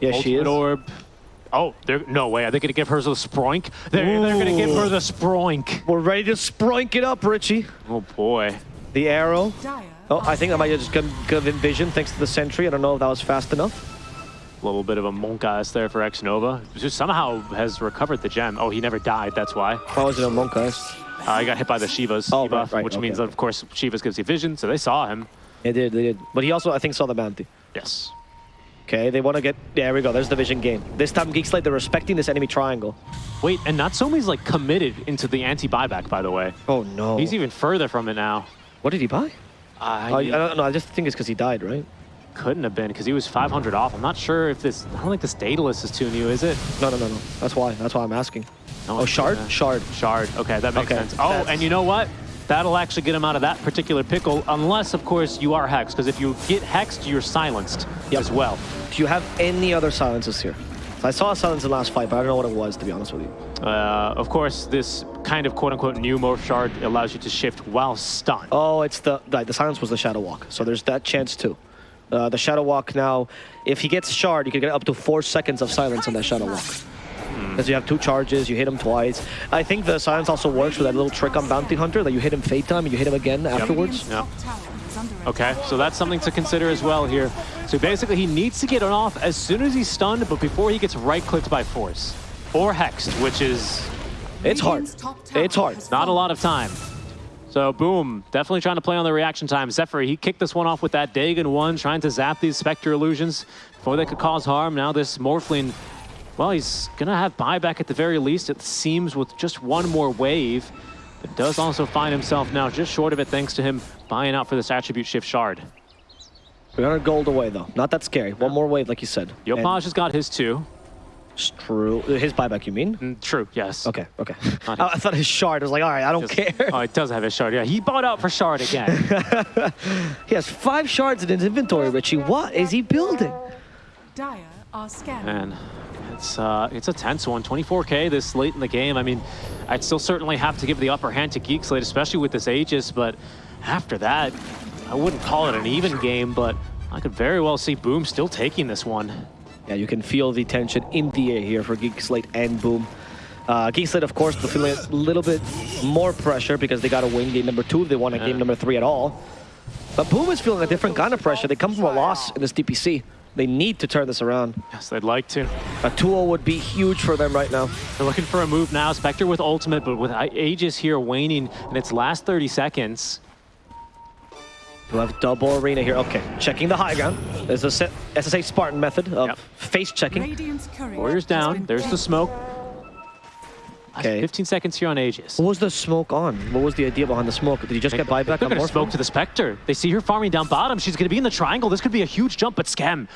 Yeah, she Ultimate is. Orb. Oh, they're, no way. Are they going to give her the Sproink? They're, they're going to give her the Sproink. We're ready to sproink it up, Richie. Oh, boy. The arrow. Oh, I think I might have just got got Envision thanks to the sentry. I don't know if that was fast enough. A little bit of a Monkas there for X-Nova. Just somehow has recovered the gem. Oh, he never died. That's why. How was it a Monkas? Uh, he got hit by the Shivas Oh, debuff, right, right, which okay, means, okay. of course, Shivas gives you vision, so they saw him. They did, they did. But he also, I think, saw the bounty. Yes. Okay, they want to get. There we go. There's the vision game. This time, Geek Slate, they're respecting this enemy triangle. Wait, and Natsumi's like committed into the anti-buyback, by the way. Oh no. He's even further from it now. What did he buy? Oh, I don't know. I just think it's because he died, right? couldn't have been because he was 500 off. I'm not sure if this. I don't think this Daedalus is too new, is it? No, no, no, no. That's why. That's why I'm asking. No, Oh, shard, shard. Shard. Okay, that makes Okay, sense. Oh, that's- and you know what? That'll actually get him out of that particular pickle, unless, of course, you are hexed. Because if you get hexed, you're silenced Yep. as well. Do you have any other silences here? I saw a silence in the last fight, but I don't know what it was, to be honest with you. Uh, of course, this kind of quote-unquote new morph shard allows you to shift while stunned. Oh, it's the right, the silence was the shadow walk. So there's that chance too. Uh, the shadow walk now, if he gets shard, you can get up to four seconds of silence on that shadow walk. Hmm. Because you have two charges, you hit him twice. I think the silence also works with that little trick on Bounty Hunter that you hit him fate time and you hit him again afterwards. Radiant's Yeah. top tower is under Okay, so that's something to consider as well here. So basically, he needs to get it off as soon as he's stunned, but before he gets right-clicked by force. Or hexed, which is It's hard. Radiant's top tower It's hard. not a lot of time. So boom, definitely trying to play on the reaction time. Zephyr, he kicked this one off with that Dagon one, trying to zap these Spectre illusions before they could cause harm. Now this Morphling, well, he's gonna have buyback at the very least, it seems, with just one more wave. But does also find himself now just short of it thanks to him buying out for this attribute shift shard. 300 gold away though. Not that scary. One more wave, like you said. And Yopaj has got his two. it's true. His buyback, you mean? Mm, True, yes. Okay, okay. *laughs* I, I thought his shard. I was like, all right, I don't Just- care. Oh, it does have his shard. Yeah, he bought out for shard again. *laughs* He has five shards in his inventory, Richie. What is he building? Dire are scanning. and it's uh, it's a tense one. 24k this late in the game. I mean, I'd still certainly have to give the upper hand to Geekslate, especially with this Aegis. But after that, I wouldn't call it an even game. But I could very well see Boom still taking this one. Yeah, you can feel the tension in the air here for Geekslate and Boom. Uh, Geek Slate, of course, feeling a little bit more pressure because they got to win game number two if they want to Yeah. game number three at all. But Boom is feeling a different kind of pressure. They come from a loss in this DPC. They need to turn this around. Yes, they'd like to. A 2-0 would be huge for them right now. They're looking for a move now. Spectre with ultimate, but with Aegis here waning in its last 30 seconds. You have double arena here. Okay, checking the high ground. There's a SSA Spartan method of Yep. face checking. Warriors down. There's the smoke. Okay. 15 seconds here on Aegis. What was the smoke on? What was the idea behind the smoke? Did you just get buyback on going smoke to the Spectre. They see her farming down bottom. She's going to be in the triangle. This could be a huge jump, but Skem.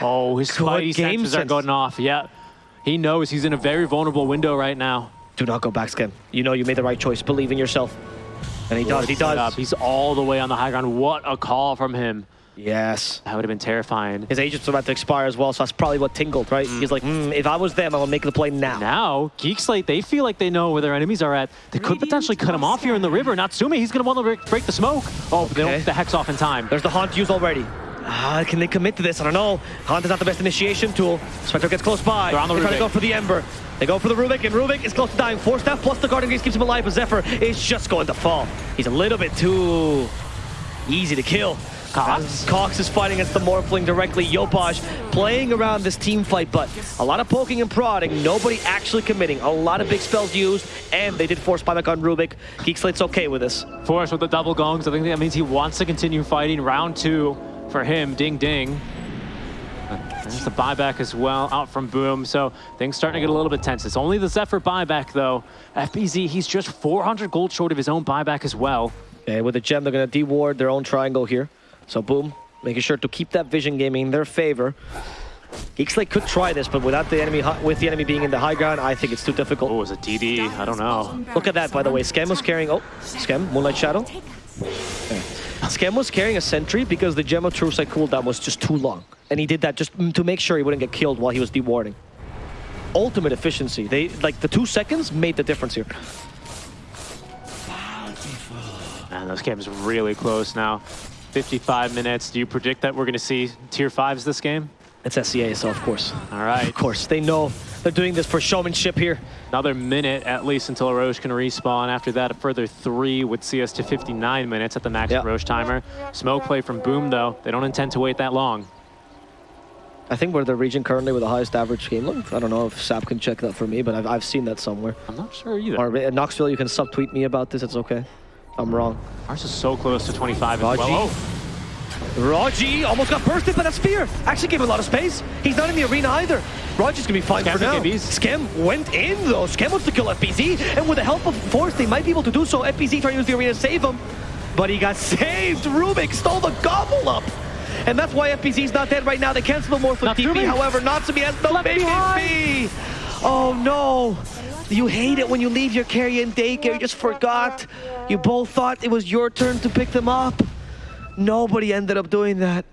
Oh, his Good spidey senses are going off. Yeah. He knows he's in a very vulnerable window right now. Do not go back, Skem. You know you made the right choice. Believe in yourself. And he does, he does. He's all the way on the high ground. What a call from him. Yes. That would have been terrifying. His agent's were about to expire as well, so that's probably what tingled, right? He's like, mm, if I was them, I would make the play now. Now, Geek Slate, they feel like they know where their enemies are at. They could Radiant potentially cut him off here in the river. Natsumi, he's going to want to break, break the smoke. Oh, but they don't get the Hex off in time. There's the Haunt used already. Ah, can they commit to this? I don't know. Haunt is not the best initiation tool. Spectre gets close by. They're on the trying to go for the Ember. They go for the Rubik, and Rubik is close to dying. Four staff plus the Guardian Gaze keeps him alive, but Zephyr is just going to fall. He's a little bit too easy to kill. Cox. Cox is fighting against the Morphling directly. Yopaj playing around this team fight, but a lot of poking and prodding. Nobody actually committing. A lot of big spells used, and they did force buyback on Rubik. Geekslate's okay with this. Force with the double gongs. I think that means he wants to continue fighting. Round two for him. Ding ding. There's the buyback as well out from Boom. So things starting to get a little bit tense. It's only the Zephyr buyback though. FBZ, he's just 400 gold short of his own buyback as well. Okay, with the gem, they're going to deward their own triangle here. So boom, making sure to keep that vision gaming in their favor. Geekslate could try this, but without the enemy, with the enemy being in the high ground, I think it's too difficult. Oh, is it was a DD. I don't know. Look at that, by the way. Skem was carrying... Oh, Skem, Moonlight Shadow. Skem was carrying a sentry because the Gem of True Sight cooldown was just too long. And he did that just to make sure he wouldn't get killed while he was dewarding. Ultimate efficiency. They Like, the two seconds made the difference here. Man, those games really close now. 55 minutes. Do you predict that we're going to see tier fives this game? It's SEA, so of course. All right. Of course, they know they're doing this for showmanship here. Another minute at least until Rosh can respawn. After that, a further three would see us to 59 minutes at the max Yeah. Rosh timer. Smoke play from Boom, though. They don't intend to wait that long. I think we're the region currently with the highest average game length. I don't know if Sap can check that for me, but I've, I've seen that somewhere. I'm not sure either. Or uh, Knoxville, you can subtweet me about this. It's okay. I'm wrong. Ours is so close to 25 as Raji. well. Raji almost got bursted by that spear. Actually gave him a lot of space. He's not in the arena either. Raji's gonna be fine Skem for now. FBZs. Skem went in though. Skem wants to kill FBZ, and with the help of Force, they might be able to do so. FBZ trying to use the arena to save him, but he got *laughs* saved. Rubik stole the gobble up. And that's why FBZ's not dead right now. They cancel the Morphle TP. Natsumi. However, Natsumi has no Left baby behind. Oh no. You hate it when you leave your carry in daycare. You just forgot. You both thought it was your turn to pick them up. Nobody ended up doing that.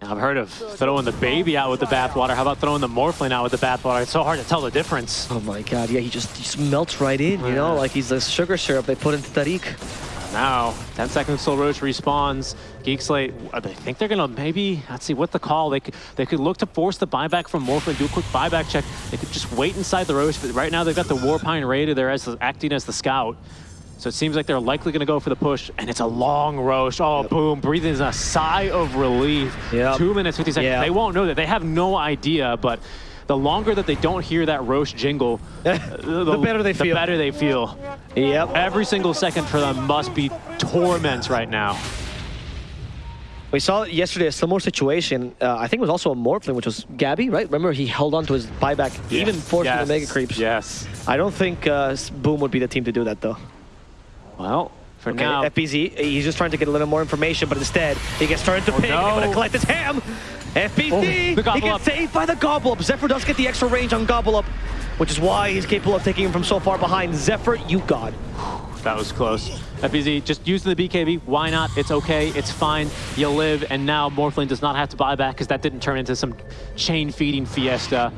I've heard of throwing the baby out with the bathwater. How about throwing the Morphling out with the bathwater? It's so hard to tell the difference. Oh my god, yeah, he just, he just melts right in, you know, like he's the sugar syrup they put into Tariq. Now, 10 seconds till Rosh respawns. Geek Slate, uh, they think they're gonna maybe, let's see, what the call? They could, they could look to force the buyback from Morphling, do a quick buyback check. They could just wait inside the Rosh, but right now they've got the Warpine Raider there as acting as the scout. So it seems like they're likely gonna go for the push, and it's a long Rosh. Oh, boom, breathing is a sigh of relief. Yep. Two minutes, 50 seconds. Yeah. They won't know that. They have no idea, but the longer that they don't hear that Rosh jingle, *laughs* uh, the, better they the feel. better they feel. Yep. Every single second for them must be torment right now. We saw yesterday a similar situation. Uh, I think it was also a Morphling, which was Gabby, right? Remember, he held on to his buyback, even forcing yes. the Mega Creeps. Yes. I don't think uh, Boom would be the team to do that, though. Well, for Okay, now, FBZ, he's just trying to get a little more information, but instead, he gets turned to Oh, pig, and he's gonna collect his ham! FBZ! Oh, he gets saved by the Gobble Up. Zephyr does get the extra range on Gobble Up, which is why he's capable of taking him from so far behind. Zephyr, you god. That was close. FBZ just using the BKB. Why not? It's okay. It's fine. You live. And now Morphling does not have to buy back because that didn't turn into some chain feeding fiesta.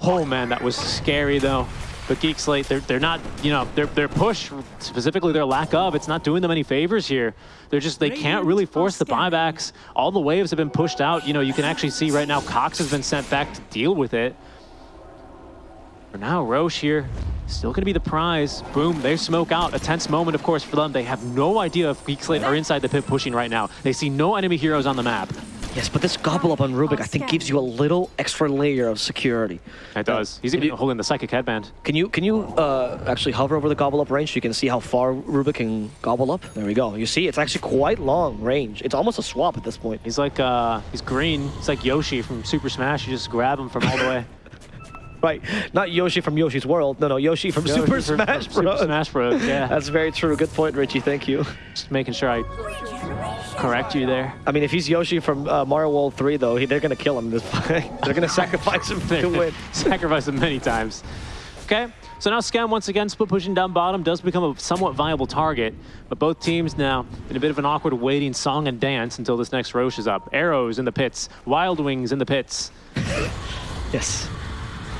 Oh man, that was scary though. But Geek Slate, they're, they're not, you know, their, their push, specifically their lack of, it's not doing them any favors here. They're just, they can't really force the buybacks. All the waves have been pushed out. You know, you can actually see right now Cox has been sent back to deal with it. For now, Rosh here, still going to be the prize. Boom, they smoke out. A tense moment, of course, for them. They have no idea if Geek Slate are inside the pit pushing right now. They see no enemy heroes on the map. Yes, but this Gobble Up on Rubik, I think, gives you a little extra layer of security. It does. He's If even you- holding the Psychic Headband. Can you can you uh, actually hover over the Gobble Up range so you can see how far Rubik can gobble up? There we go. You see, it's actually quite long range. It's almost a swap at this point. He's like, uh, he's green. He's like Yoshi from Super Smash. You just grab him from all the way. *laughs* Right, not Yoshi from Yoshi's World. No, no, Yoshi from Yoshi Super from- Smash from Bros. Super Smash Bros. Yeah. *laughs* That's very true. Good point, Richie. Thank you. just making sure I correct you there. I mean, if he's Yoshi from uh, Mario World 3, though, he, they're going to kill him this *laughs* fight. they're going to sacrifice him to *laughs* win. Sacrifice him many times. Okay, so now Skem once again split pushing down bottom does become a somewhat viable target, but both teams now in a bit of an awkward waiting song and dance until this next Rosh is up. Arrows in the pits, Wild Wings in the pits. Yes.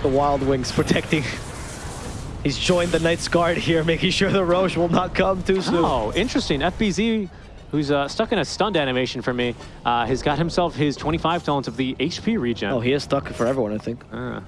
The Wild Wings protecting. *laughs* He's joined the Knight's Guard here, making sure the Rosh will not come too soon. Oh, interesting. FBZ, who's uh, stuck in a stunned animation for me, uh, has got himself his 25 talents of the HP regen. Oh, he is stuck for everyone, I think. Uh,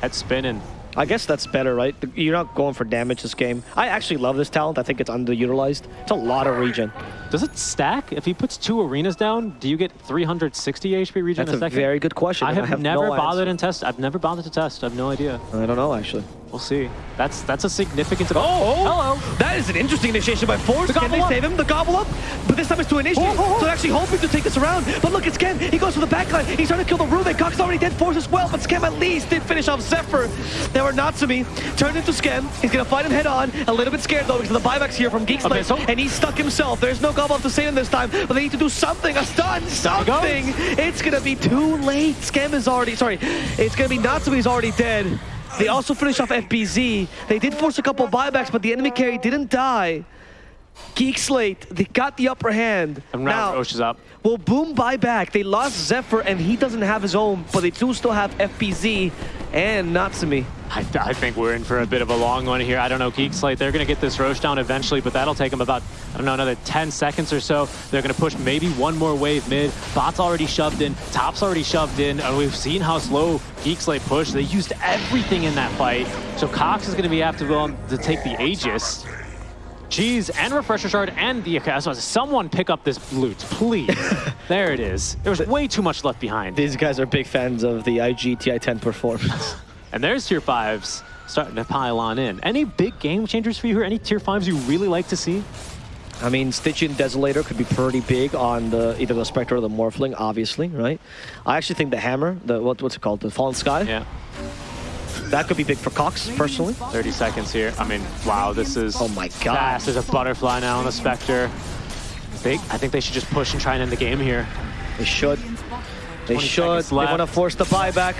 head spinning. I guess that's better, right? You're not going for damage this game. I actually love this talent. I think it's underutilized. It's a lot of regen. Does it stack? If he puts two arenas down, do you get 360 HP regen That's a a second? very good question. I and have, never no bothered answer. and test. I've never bothered to test. I have no idea. I don't know, actually. We'll see. That's that's a significant. Oh, oh, hello. That is an interesting initiation by Force. The Can they up. save him? The gobble up? But this time it's to initiate. Oh, oh, oh. So they're actually hoping to take this around. But look, it's Skem. He goes for the backline. He's trying to kill the Rubik. Cox already dead. Force as well. But Skem at least did finish off Zephyr. Now Natsumi turned into Skem. He's going to fight him head on. A little bit scared though because of the buybacks here from Geek Slate. Okay, so- And he's stuck himself. There's no gobble up to save him this time. But they need to do something. A stun. Something. It's going to be too late. Skem is already... Sorry. It's going to be Natsumi's already dead. They also finished off FBZ. They did force a couple buybacks, but the enemy carry didn't die. Geek Slate, they got the upper hand. And now Rosh is up. will Boom buy back? They lost Zephyr, and he doesn't have his own, but they do still have FBZ and Natsumi. I, I think we're in for a bit of a long one here. I don't know, Geek Slate, they're going to get this Rosh down eventually, but that'll take them about, I don't know, another 10 seconds or so. They're going to push maybe one more wave mid. Bot's already shoved in. Top's already shoved in. And we've seen how slow Geek Slate push. They used everything in that fight. So Cox is going to be after them to take the Aegis. Cheese and Refresher Shard and the Akaso. Someone pick up this loot, please. *laughs* there it is. There was way too much left behind. These guys are big fans of the IG TI-10 performance. *laughs* And there's tier fives starting to pile on in. Any big game changers for you here? Any tier fives you really like to see? I mean, Stygian Desolator could be pretty big on the either the Spectre or the Morphling, obviously, right? I actually think the Hammer, the what, what's it called, the Fallen Sky, Yeah, that could be big for Cox, personally. 30 seconds here. I mean, wow, this is Oh my god. fast. There's a butterfly now on the Spectre. They, I think they should just push and try and end the game here. They should. They should. They want to force the buyback.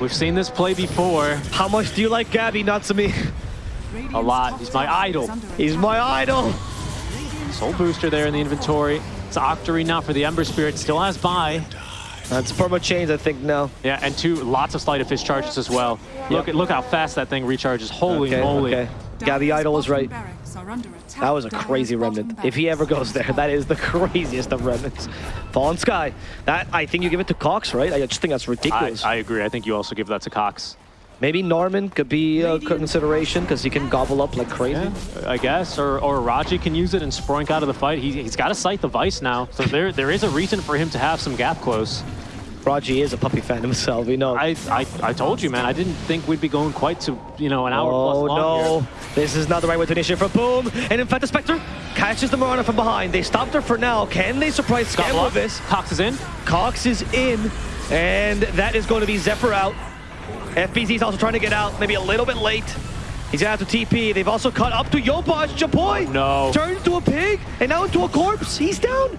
We've seen this play before. How much do you like Gabby, Natsumi? A lot. He's my idol. He's my idol. Soul booster there in the inventory. It's Octarine now for the Ember Spirit. Still has buy. Uh, that's perma chains, I think, now. Yeah, and two lots of sleight of fist charges as well. Look at look how fast that thing recharges. Holy okay, moly. okay. Gabby Idol is right. That was a crazy remnant. If he ever goes there, that is the *laughs* craziest of remnants. Fallen Sky. That I think you give it to Cox, right? I just think that's I, ridiculous. I agree. I think you also give that to Cox. Maybe Norman could be a consideration because he can gobble up like crazy. Yeah, I guess. Or or Raji can use it and sproink out of the fight. He, he's got to Scythe of Vyse now. So there there is a reason for him to have some gap close. Raji is a puppy fan himself, we know. I, I I told you, man. I didn't think we'd be going quite to, you know, an hour oh plus long no, here. this is not the right way to initiate for Boom. And in fact, the Spectre catches the Mirana from behind. They stopped her for now. Can they surprise Got Skem blocked. with this? Cox is in. Cox is in, and that is going to be Zephyr out. FBZ is also trying to get out, maybe a little bit late. He's gonna have to TP. They've also cut up to Yopaj. Japoy No. turned into a pig and now into a corpse. He's down.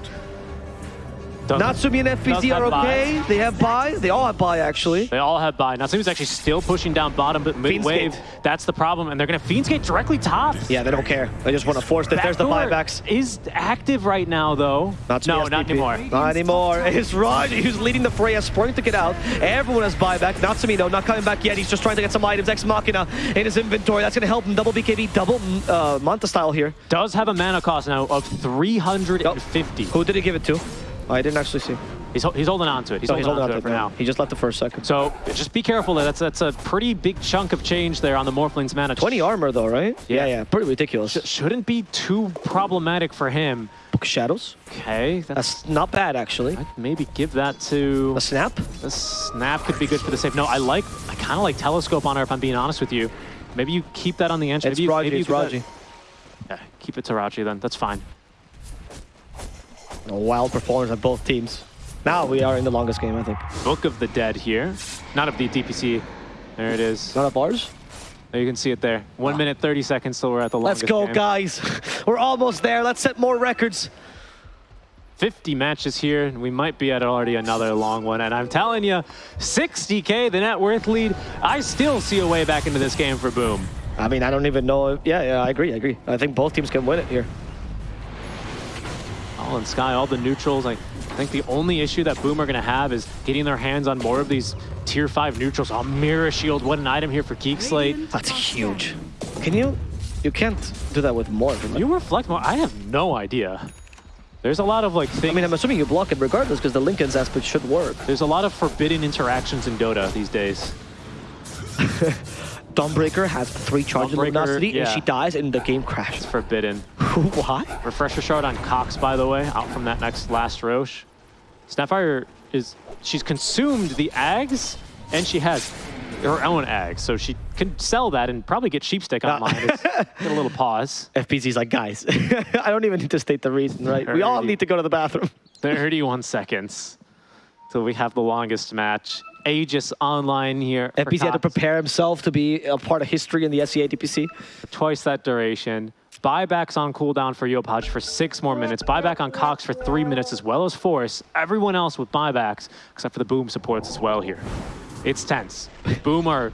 Doesn't- Natsumi and FBZ are have buy. okay. They have buy. They all have buy actually. They all have buy. Natsumi's actually still pushing down bottom, but mid wave. That's the problem. And they're going to Fiend's Gate directly top. Yeah, they don't care. They just want to force it. There's the buybacks. Is active right now, though. Natsumi no, not anymore. Not anymore. *laughs* It's Raji who's leading the fray. Has sprung to get out. Everyone has buyback. Natsumi though, not coming back yet. He's just trying to get some items. Ex Machina in his inventory. That's going to help him. Double BKB, double uh, Manta style here. Does have a mana cost now of 350. Who did he give it to? Oh, I didn't actually see. He's, he's holding on to it. He's, holding, he's holding on to it for now. He just left the first second. So just be careful. there. That's that's a pretty big chunk of change there on the Morphling's mana. 20 armor though, right? Yeah. Yeah, yeah. Pretty ridiculous. Sh- shouldn't be too problematic for him. Book of Shadows. Okay, that's, That's not bad actually. I'd maybe give that to A snap. A snap. Could be good for the save. No, I like. I kind of like telescope on her. If I'm being honest with you, maybe you keep that on the edge. It's maybe you, Raji. maybe you It's give that- Raji. Yeah, keep it to Raji then. That's fine. A wild performance on both teams. Now we are in the longest game, I think. Book of the Dead here. Not of the DPC. There it is. Not of ours. You can see it there. One minute, 30 seconds till we're at the Let's go, game. guys. *laughs* We're almost there. Let's set more records. 50 matches here, and we might be at already another long one. And I'm telling you, 60K, the net worth lead, I still see a way back into this game for Boom. I mean, I don't even know. If, yeah, yeah, I agree. I agree. I think both teams can win it here. All in Sky, all the neutrals. I think the only issue that Boom are going to have is getting their hands on more of these tier 5 neutrals. Oh, Mirror Shield, what an item here for Geek Slate. That's huge. Can you? You can't do that with more. From You reflect more? I have no idea. There's a lot of like things. I mean, I'm assuming you block it regardless because the Linken's aspect should work. There's a lot of forbidden interactions in Dota these days. *laughs* Dawnbreaker has three charges of luminosity yeah. and she dies and the game crashes. It's Forbidden. Why? Refresher shard on Cox, by the way, out from that next last Rosh. Snapfire is, she's consumed the Ags, and she has her own eggs, so she can sell that and probably get sheepstick online. *laughs* Get a little pause. FBZ's like, guys, *laughs* I don't even need to state the reason, right? We all need to go to the bathroom. 31 seconds till we have the longest match. Aegis online here. FBZ had to prepare himself to be a part of history in the SEA DPC. twice that duration. Buybacks on cooldown for Yopaj for six more minutes. Buyback on Cox for three minutes, as well as Force. Everyone else with buybacks, except for the Boom supports as well here. It's tense. Boom are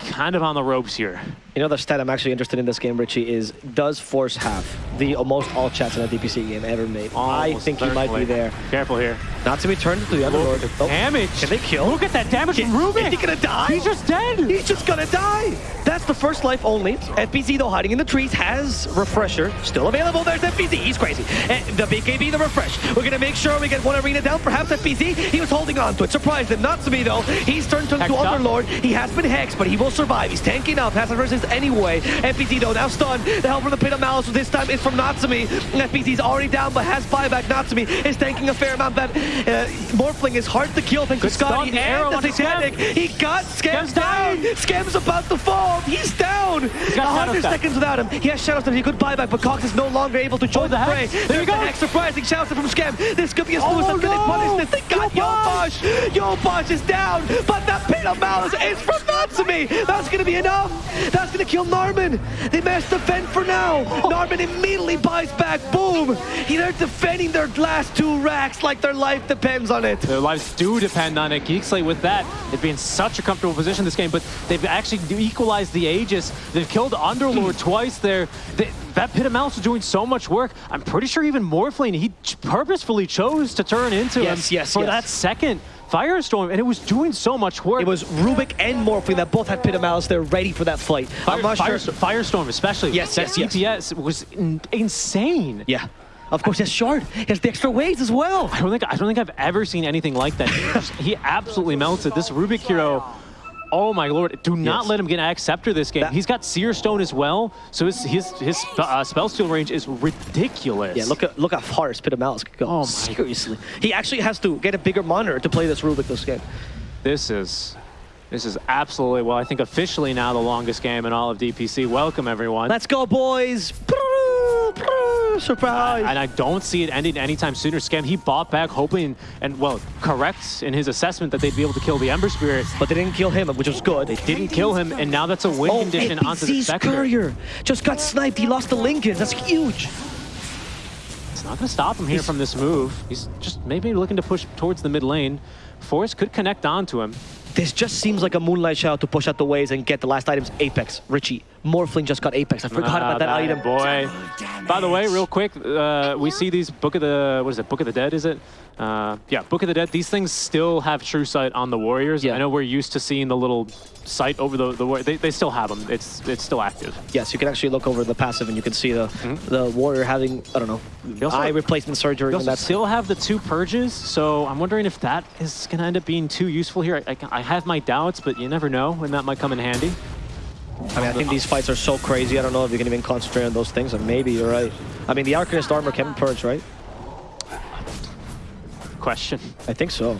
kind of on the ropes here. You know, the stat I'm actually interested in this game, Richie, is does Force have the most all chats in a DPC game ever made? I Almost think he might be there. Careful here. Not to be turned into the Underlord. Oh, Damage. Can they kill? Look at that damage from Rubik. Is he gonna die? He's just dead. He's just gonna die. That's the first life only. FBZ, though, hiding in the trees, has Refresher still available. There's FBZ. He's crazy. And the BKB, the Refresh. We're gonna make sure we get one arena down. Perhaps FBZ, he was holding on to it. Surprised him. Natsumi, though, he's turned to, to up. Underlord. He has been hexed, but he will survive. He's tanking up. Has to anyway. FBZ, though, now stunned. The help from the Pit of Malice this time is from Natsumi. FBZ's already down, but has buyback. Natsumi is tanking a fair amount. That uh, Morphling is hard to kill thanks Good to Skadi the and the Satanic. He got Skem Skem's down. Skem's about to fall. He's down. Shadow hundred seconds without him. He has Shadow Step. He could buyback but Cox is no longer able to join Oh, the the fray. There There's you the go. Hex surprising Shadow from Skem. This could be a Oh, suicide. They no. punish this? They got Yopaj. Yopaj is down, but that Pit of Malice is from Natsumi. That's going to be enough. That's going to kill Narman. They managed to defend for now. Narman immediately buys back. Boom. He- They're defending their last two racks like their life depends on it. Their lives do depend on it. Geek Slate with that, they've been in such a comfortable position this game, but they've actually equalized the Aegis. They've killed Underlord *clears throat* twice there. They, that Pit of Malice is doing so much work. I'm pretty sure even Morphling, he purposefully chose to turn into Yes, him yes, for yes. that second Firestorm, and it was doing so much work. It was Rubik and Morphling that both had Pit of Malice. They're ready for that fight. Fire, not sure. Firestorm, especially. Yes, that yes, yes. CPS was in- insane. Yeah. Of course, he has Shard. He has the extra waves as well. I don't think I don't think I've ever seen anything like that. He, he absolutely melted. This Rubik hero. Oh my lord! Do not Yes. let him get Ag Scepter this game. That- He's got Seer Stone as well, so his his his uh, spell steal range is ridiculous. Yeah, look at look how far his Pit of Malice could go. Oh my- Seriously. He actually has to get a bigger monitor to play this Rubik this game. this is this is absolutely well. I think officially now the longest game in all of DPC. Welcome everyone. Let's go, boys. Surprise. and I don't see it ending anytime sooner. Skem, he bought back hoping and, well, correct in his assessment that they'd be able to kill the Ember Spirit. But they didn't kill him, which was good. They didn't kill him, and now that's a win Oh, condition onto the FBZ's Spectre. Courier just got sniped. He lost the Linken's. That's huge. It's not going to stop him here from this move. He's just maybe looking to push towards the mid lane. Force could connect onto him. This just seems like a Moonlight Shadow to push out the waves and get the last items. Apex. Richie. Morphling just got Apex. I forgot Ah, about that bad item. Boy. By the way, real quick, uh, we see these Book of the, what is it, Book of the Dead, is it? Uh, yeah, Book of the Dead. These things still have True Sight on the Warriors. Yeah. I know we're used to seeing the little sight over the, the They, they still have them. It's, it's still active. Yes, you can actually look over the passive and you can see the the warrior having I don't know also- eye replacement surgery We and also that's still have the two purges, so I'm wondering if that is going to end up being too useful here. I, I have my doubts, but you never know when that might come in handy. I mean I think these fights are so crazy I don't know if you can even concentrate on those things and maybe you're right. I mean the Arcanist armor can purge right? Question. I think so.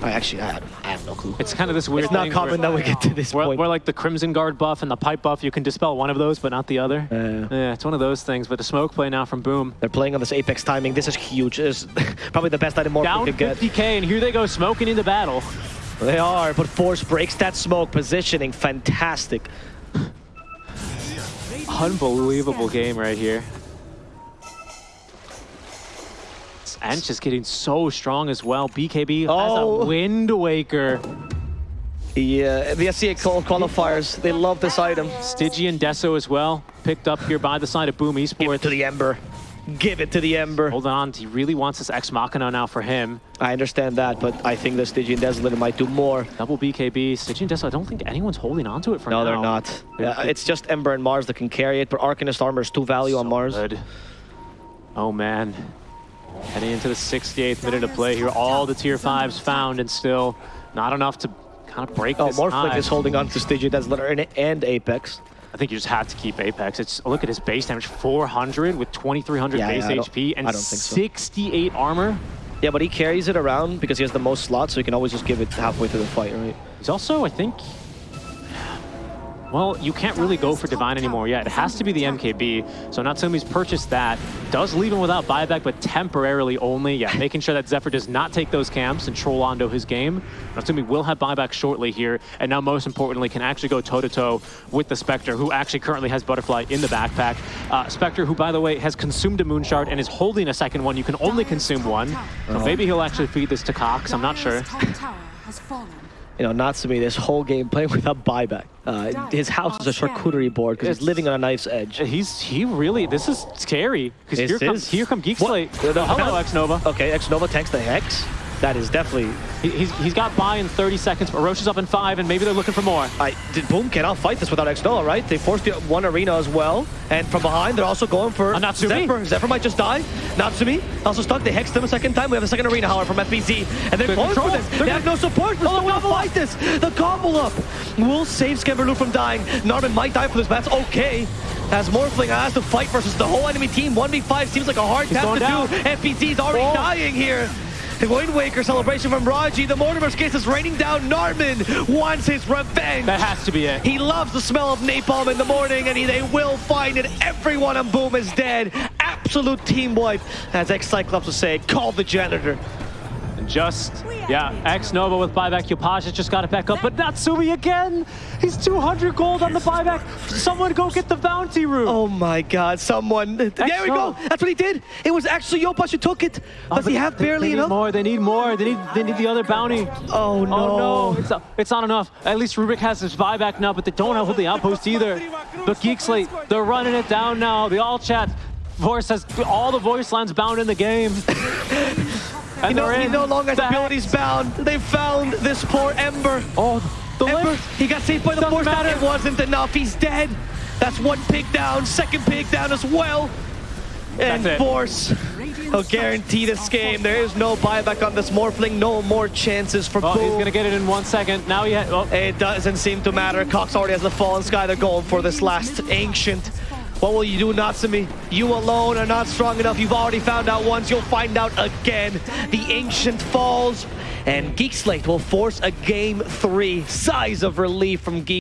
I actually I, I have no clue. It's kind of this weird It's not common where, that we get to this point. where like the Crimson Guard buff and the Pipe buff, you can dispel one of those, but not the other. Uh, yeah, it's one of those things, but the smoke play now from Boom. They're playing on this Apex timing. This is huge. This is *laughs* probably the best item Down could get. 50k, and here they go smoking into battle. They are, but Force breaks that smoke. Positioning, fantastic. Unbelievable game right here. And just getting so strong as well. BKB has Oh. a Wind Waker. Yeah, the SEA qual- qualifiers, they love this item. Stygian Deso as well, picked up here by the side of Boom Esports. to the Ember. Give it to the Ember. Hold on, he really wants this Ex Machina now for him. I understand that, but I think the Stygian Desolator might do more. Double BKB, Stygian Deso, I don't think anyone's holding on to it for No, now. No, they're not. Yeah, it's just Ember and Mars that can carry it, but Arcanist armor is too value on So Mars. good. Oh man. Heading into the 68th minute of play here. All the tier 5s found and still not enough to kind of break Oh, this Morphling is holding on to Stygian Desolator and Apex. I think you just have to keep Apex. It's Look at his base damage, 400 with 2300 Yeah, base yeah, HP and I don't think so. 68 armor. Yeah, but he carries it around because he has the most slots, so he can always just give it halfway through the fight, right? He's also, I think, Well, you can't really go for Divine anymore yet. It has to be the MKB. So Natsumi's purchased that. Does leave him without buyback, but temporarily only. Yeah, *laughs* making sure that Zephyr does not take those camps and troll onto his game. Natsumi will have buyback shortly here. And now, most importantly, can actually go toe-to-toe with the Spectre, who actually currently has Butterfly in the backpack. Uh, Spectre, who, by the way, has consumed a Moonshard and is holding a second one. You can only consume one. So maybe he'll actually feed this to Cox. I'm not sure. Dire's top tower has fallen. You know, Natsumi this whole game playing *laughs* without buyback. Uh, his house is a charcuterie board because he's living on a knife's edge. He's he really this is scary because This here comes is- here come Geek What? Slate. No, no, Hello, no. X Nova. Okay, X Nova tanks the Hex. That is definitely. He, he's he's got buy in 30 seconds, but Rosh is up in five, and maybe they're looking for more. I did Boom cannot fight this without X Nova, right? They forced the one arena as well, and from behind they're also going for A Natsumi. Zephyr. Zephyr might just die. Natsumi also stuck. They hexed him a second time. We have a second arena, however, from FBZ, and they're They're going for this. They're they have no support. They're oh, still gonna fight this. The combo up will save Skemberlu from dying. Narman might die for this, but that's okay. As Morphling has to fight versus the whole enemy team, 1v5 seems like a hard task to down. do. FBZ's already Oh. dying here. The Wind Waker celebration from Raji. The Mortimer's case is raining down. Narman wants his revenge. That has to be it. He loves the smell of napalm in the morning, and he, they will find it. Everyone on Boom is dead. Absolute team wipe, as ex-Cyclops would say, call the janitor. And just yeah, X Nova with buyback. Yopaj has just got it back up, but Natsumi again. He's 200 gold on the buyback. Someone go get the bounty rune. Oh my god, someone. There we go. That's what he did. It was actually Yopaj who took it. Oh, Does he but have they- barely they need enough? more. They need more. They need they need the other bounty. Oh no. Oh no, it's not, it's not enough. At least Rubik has his buyback now, but they don't have the outpost either. But Geek Slate, they're running it down now. The all chat voice has all the voice lines bound in the game. *laughs* and He no, he no longer has abilities bound. They found this poor Ember. Oh, the Ember, lift. he got saved by the Doesn't force. matter. It wasn't enough. He's dead. That's one pig down. Second pig down as well. And That's it. force. He'll guarantee this game. There is no buyback on this Morphling. No more chances for Oh, he's gonna get it in one second. Now he had. Oh, It doesn't seem to matter. Cox already has the Fallen Sky. They're going for this last Ancient. What will you do, Natsumi? You alone are not strong enough. You've already found out once. You'll find out again. The Ancient falls, and Geek Slate will force a game three. Sighs of relief from Geek.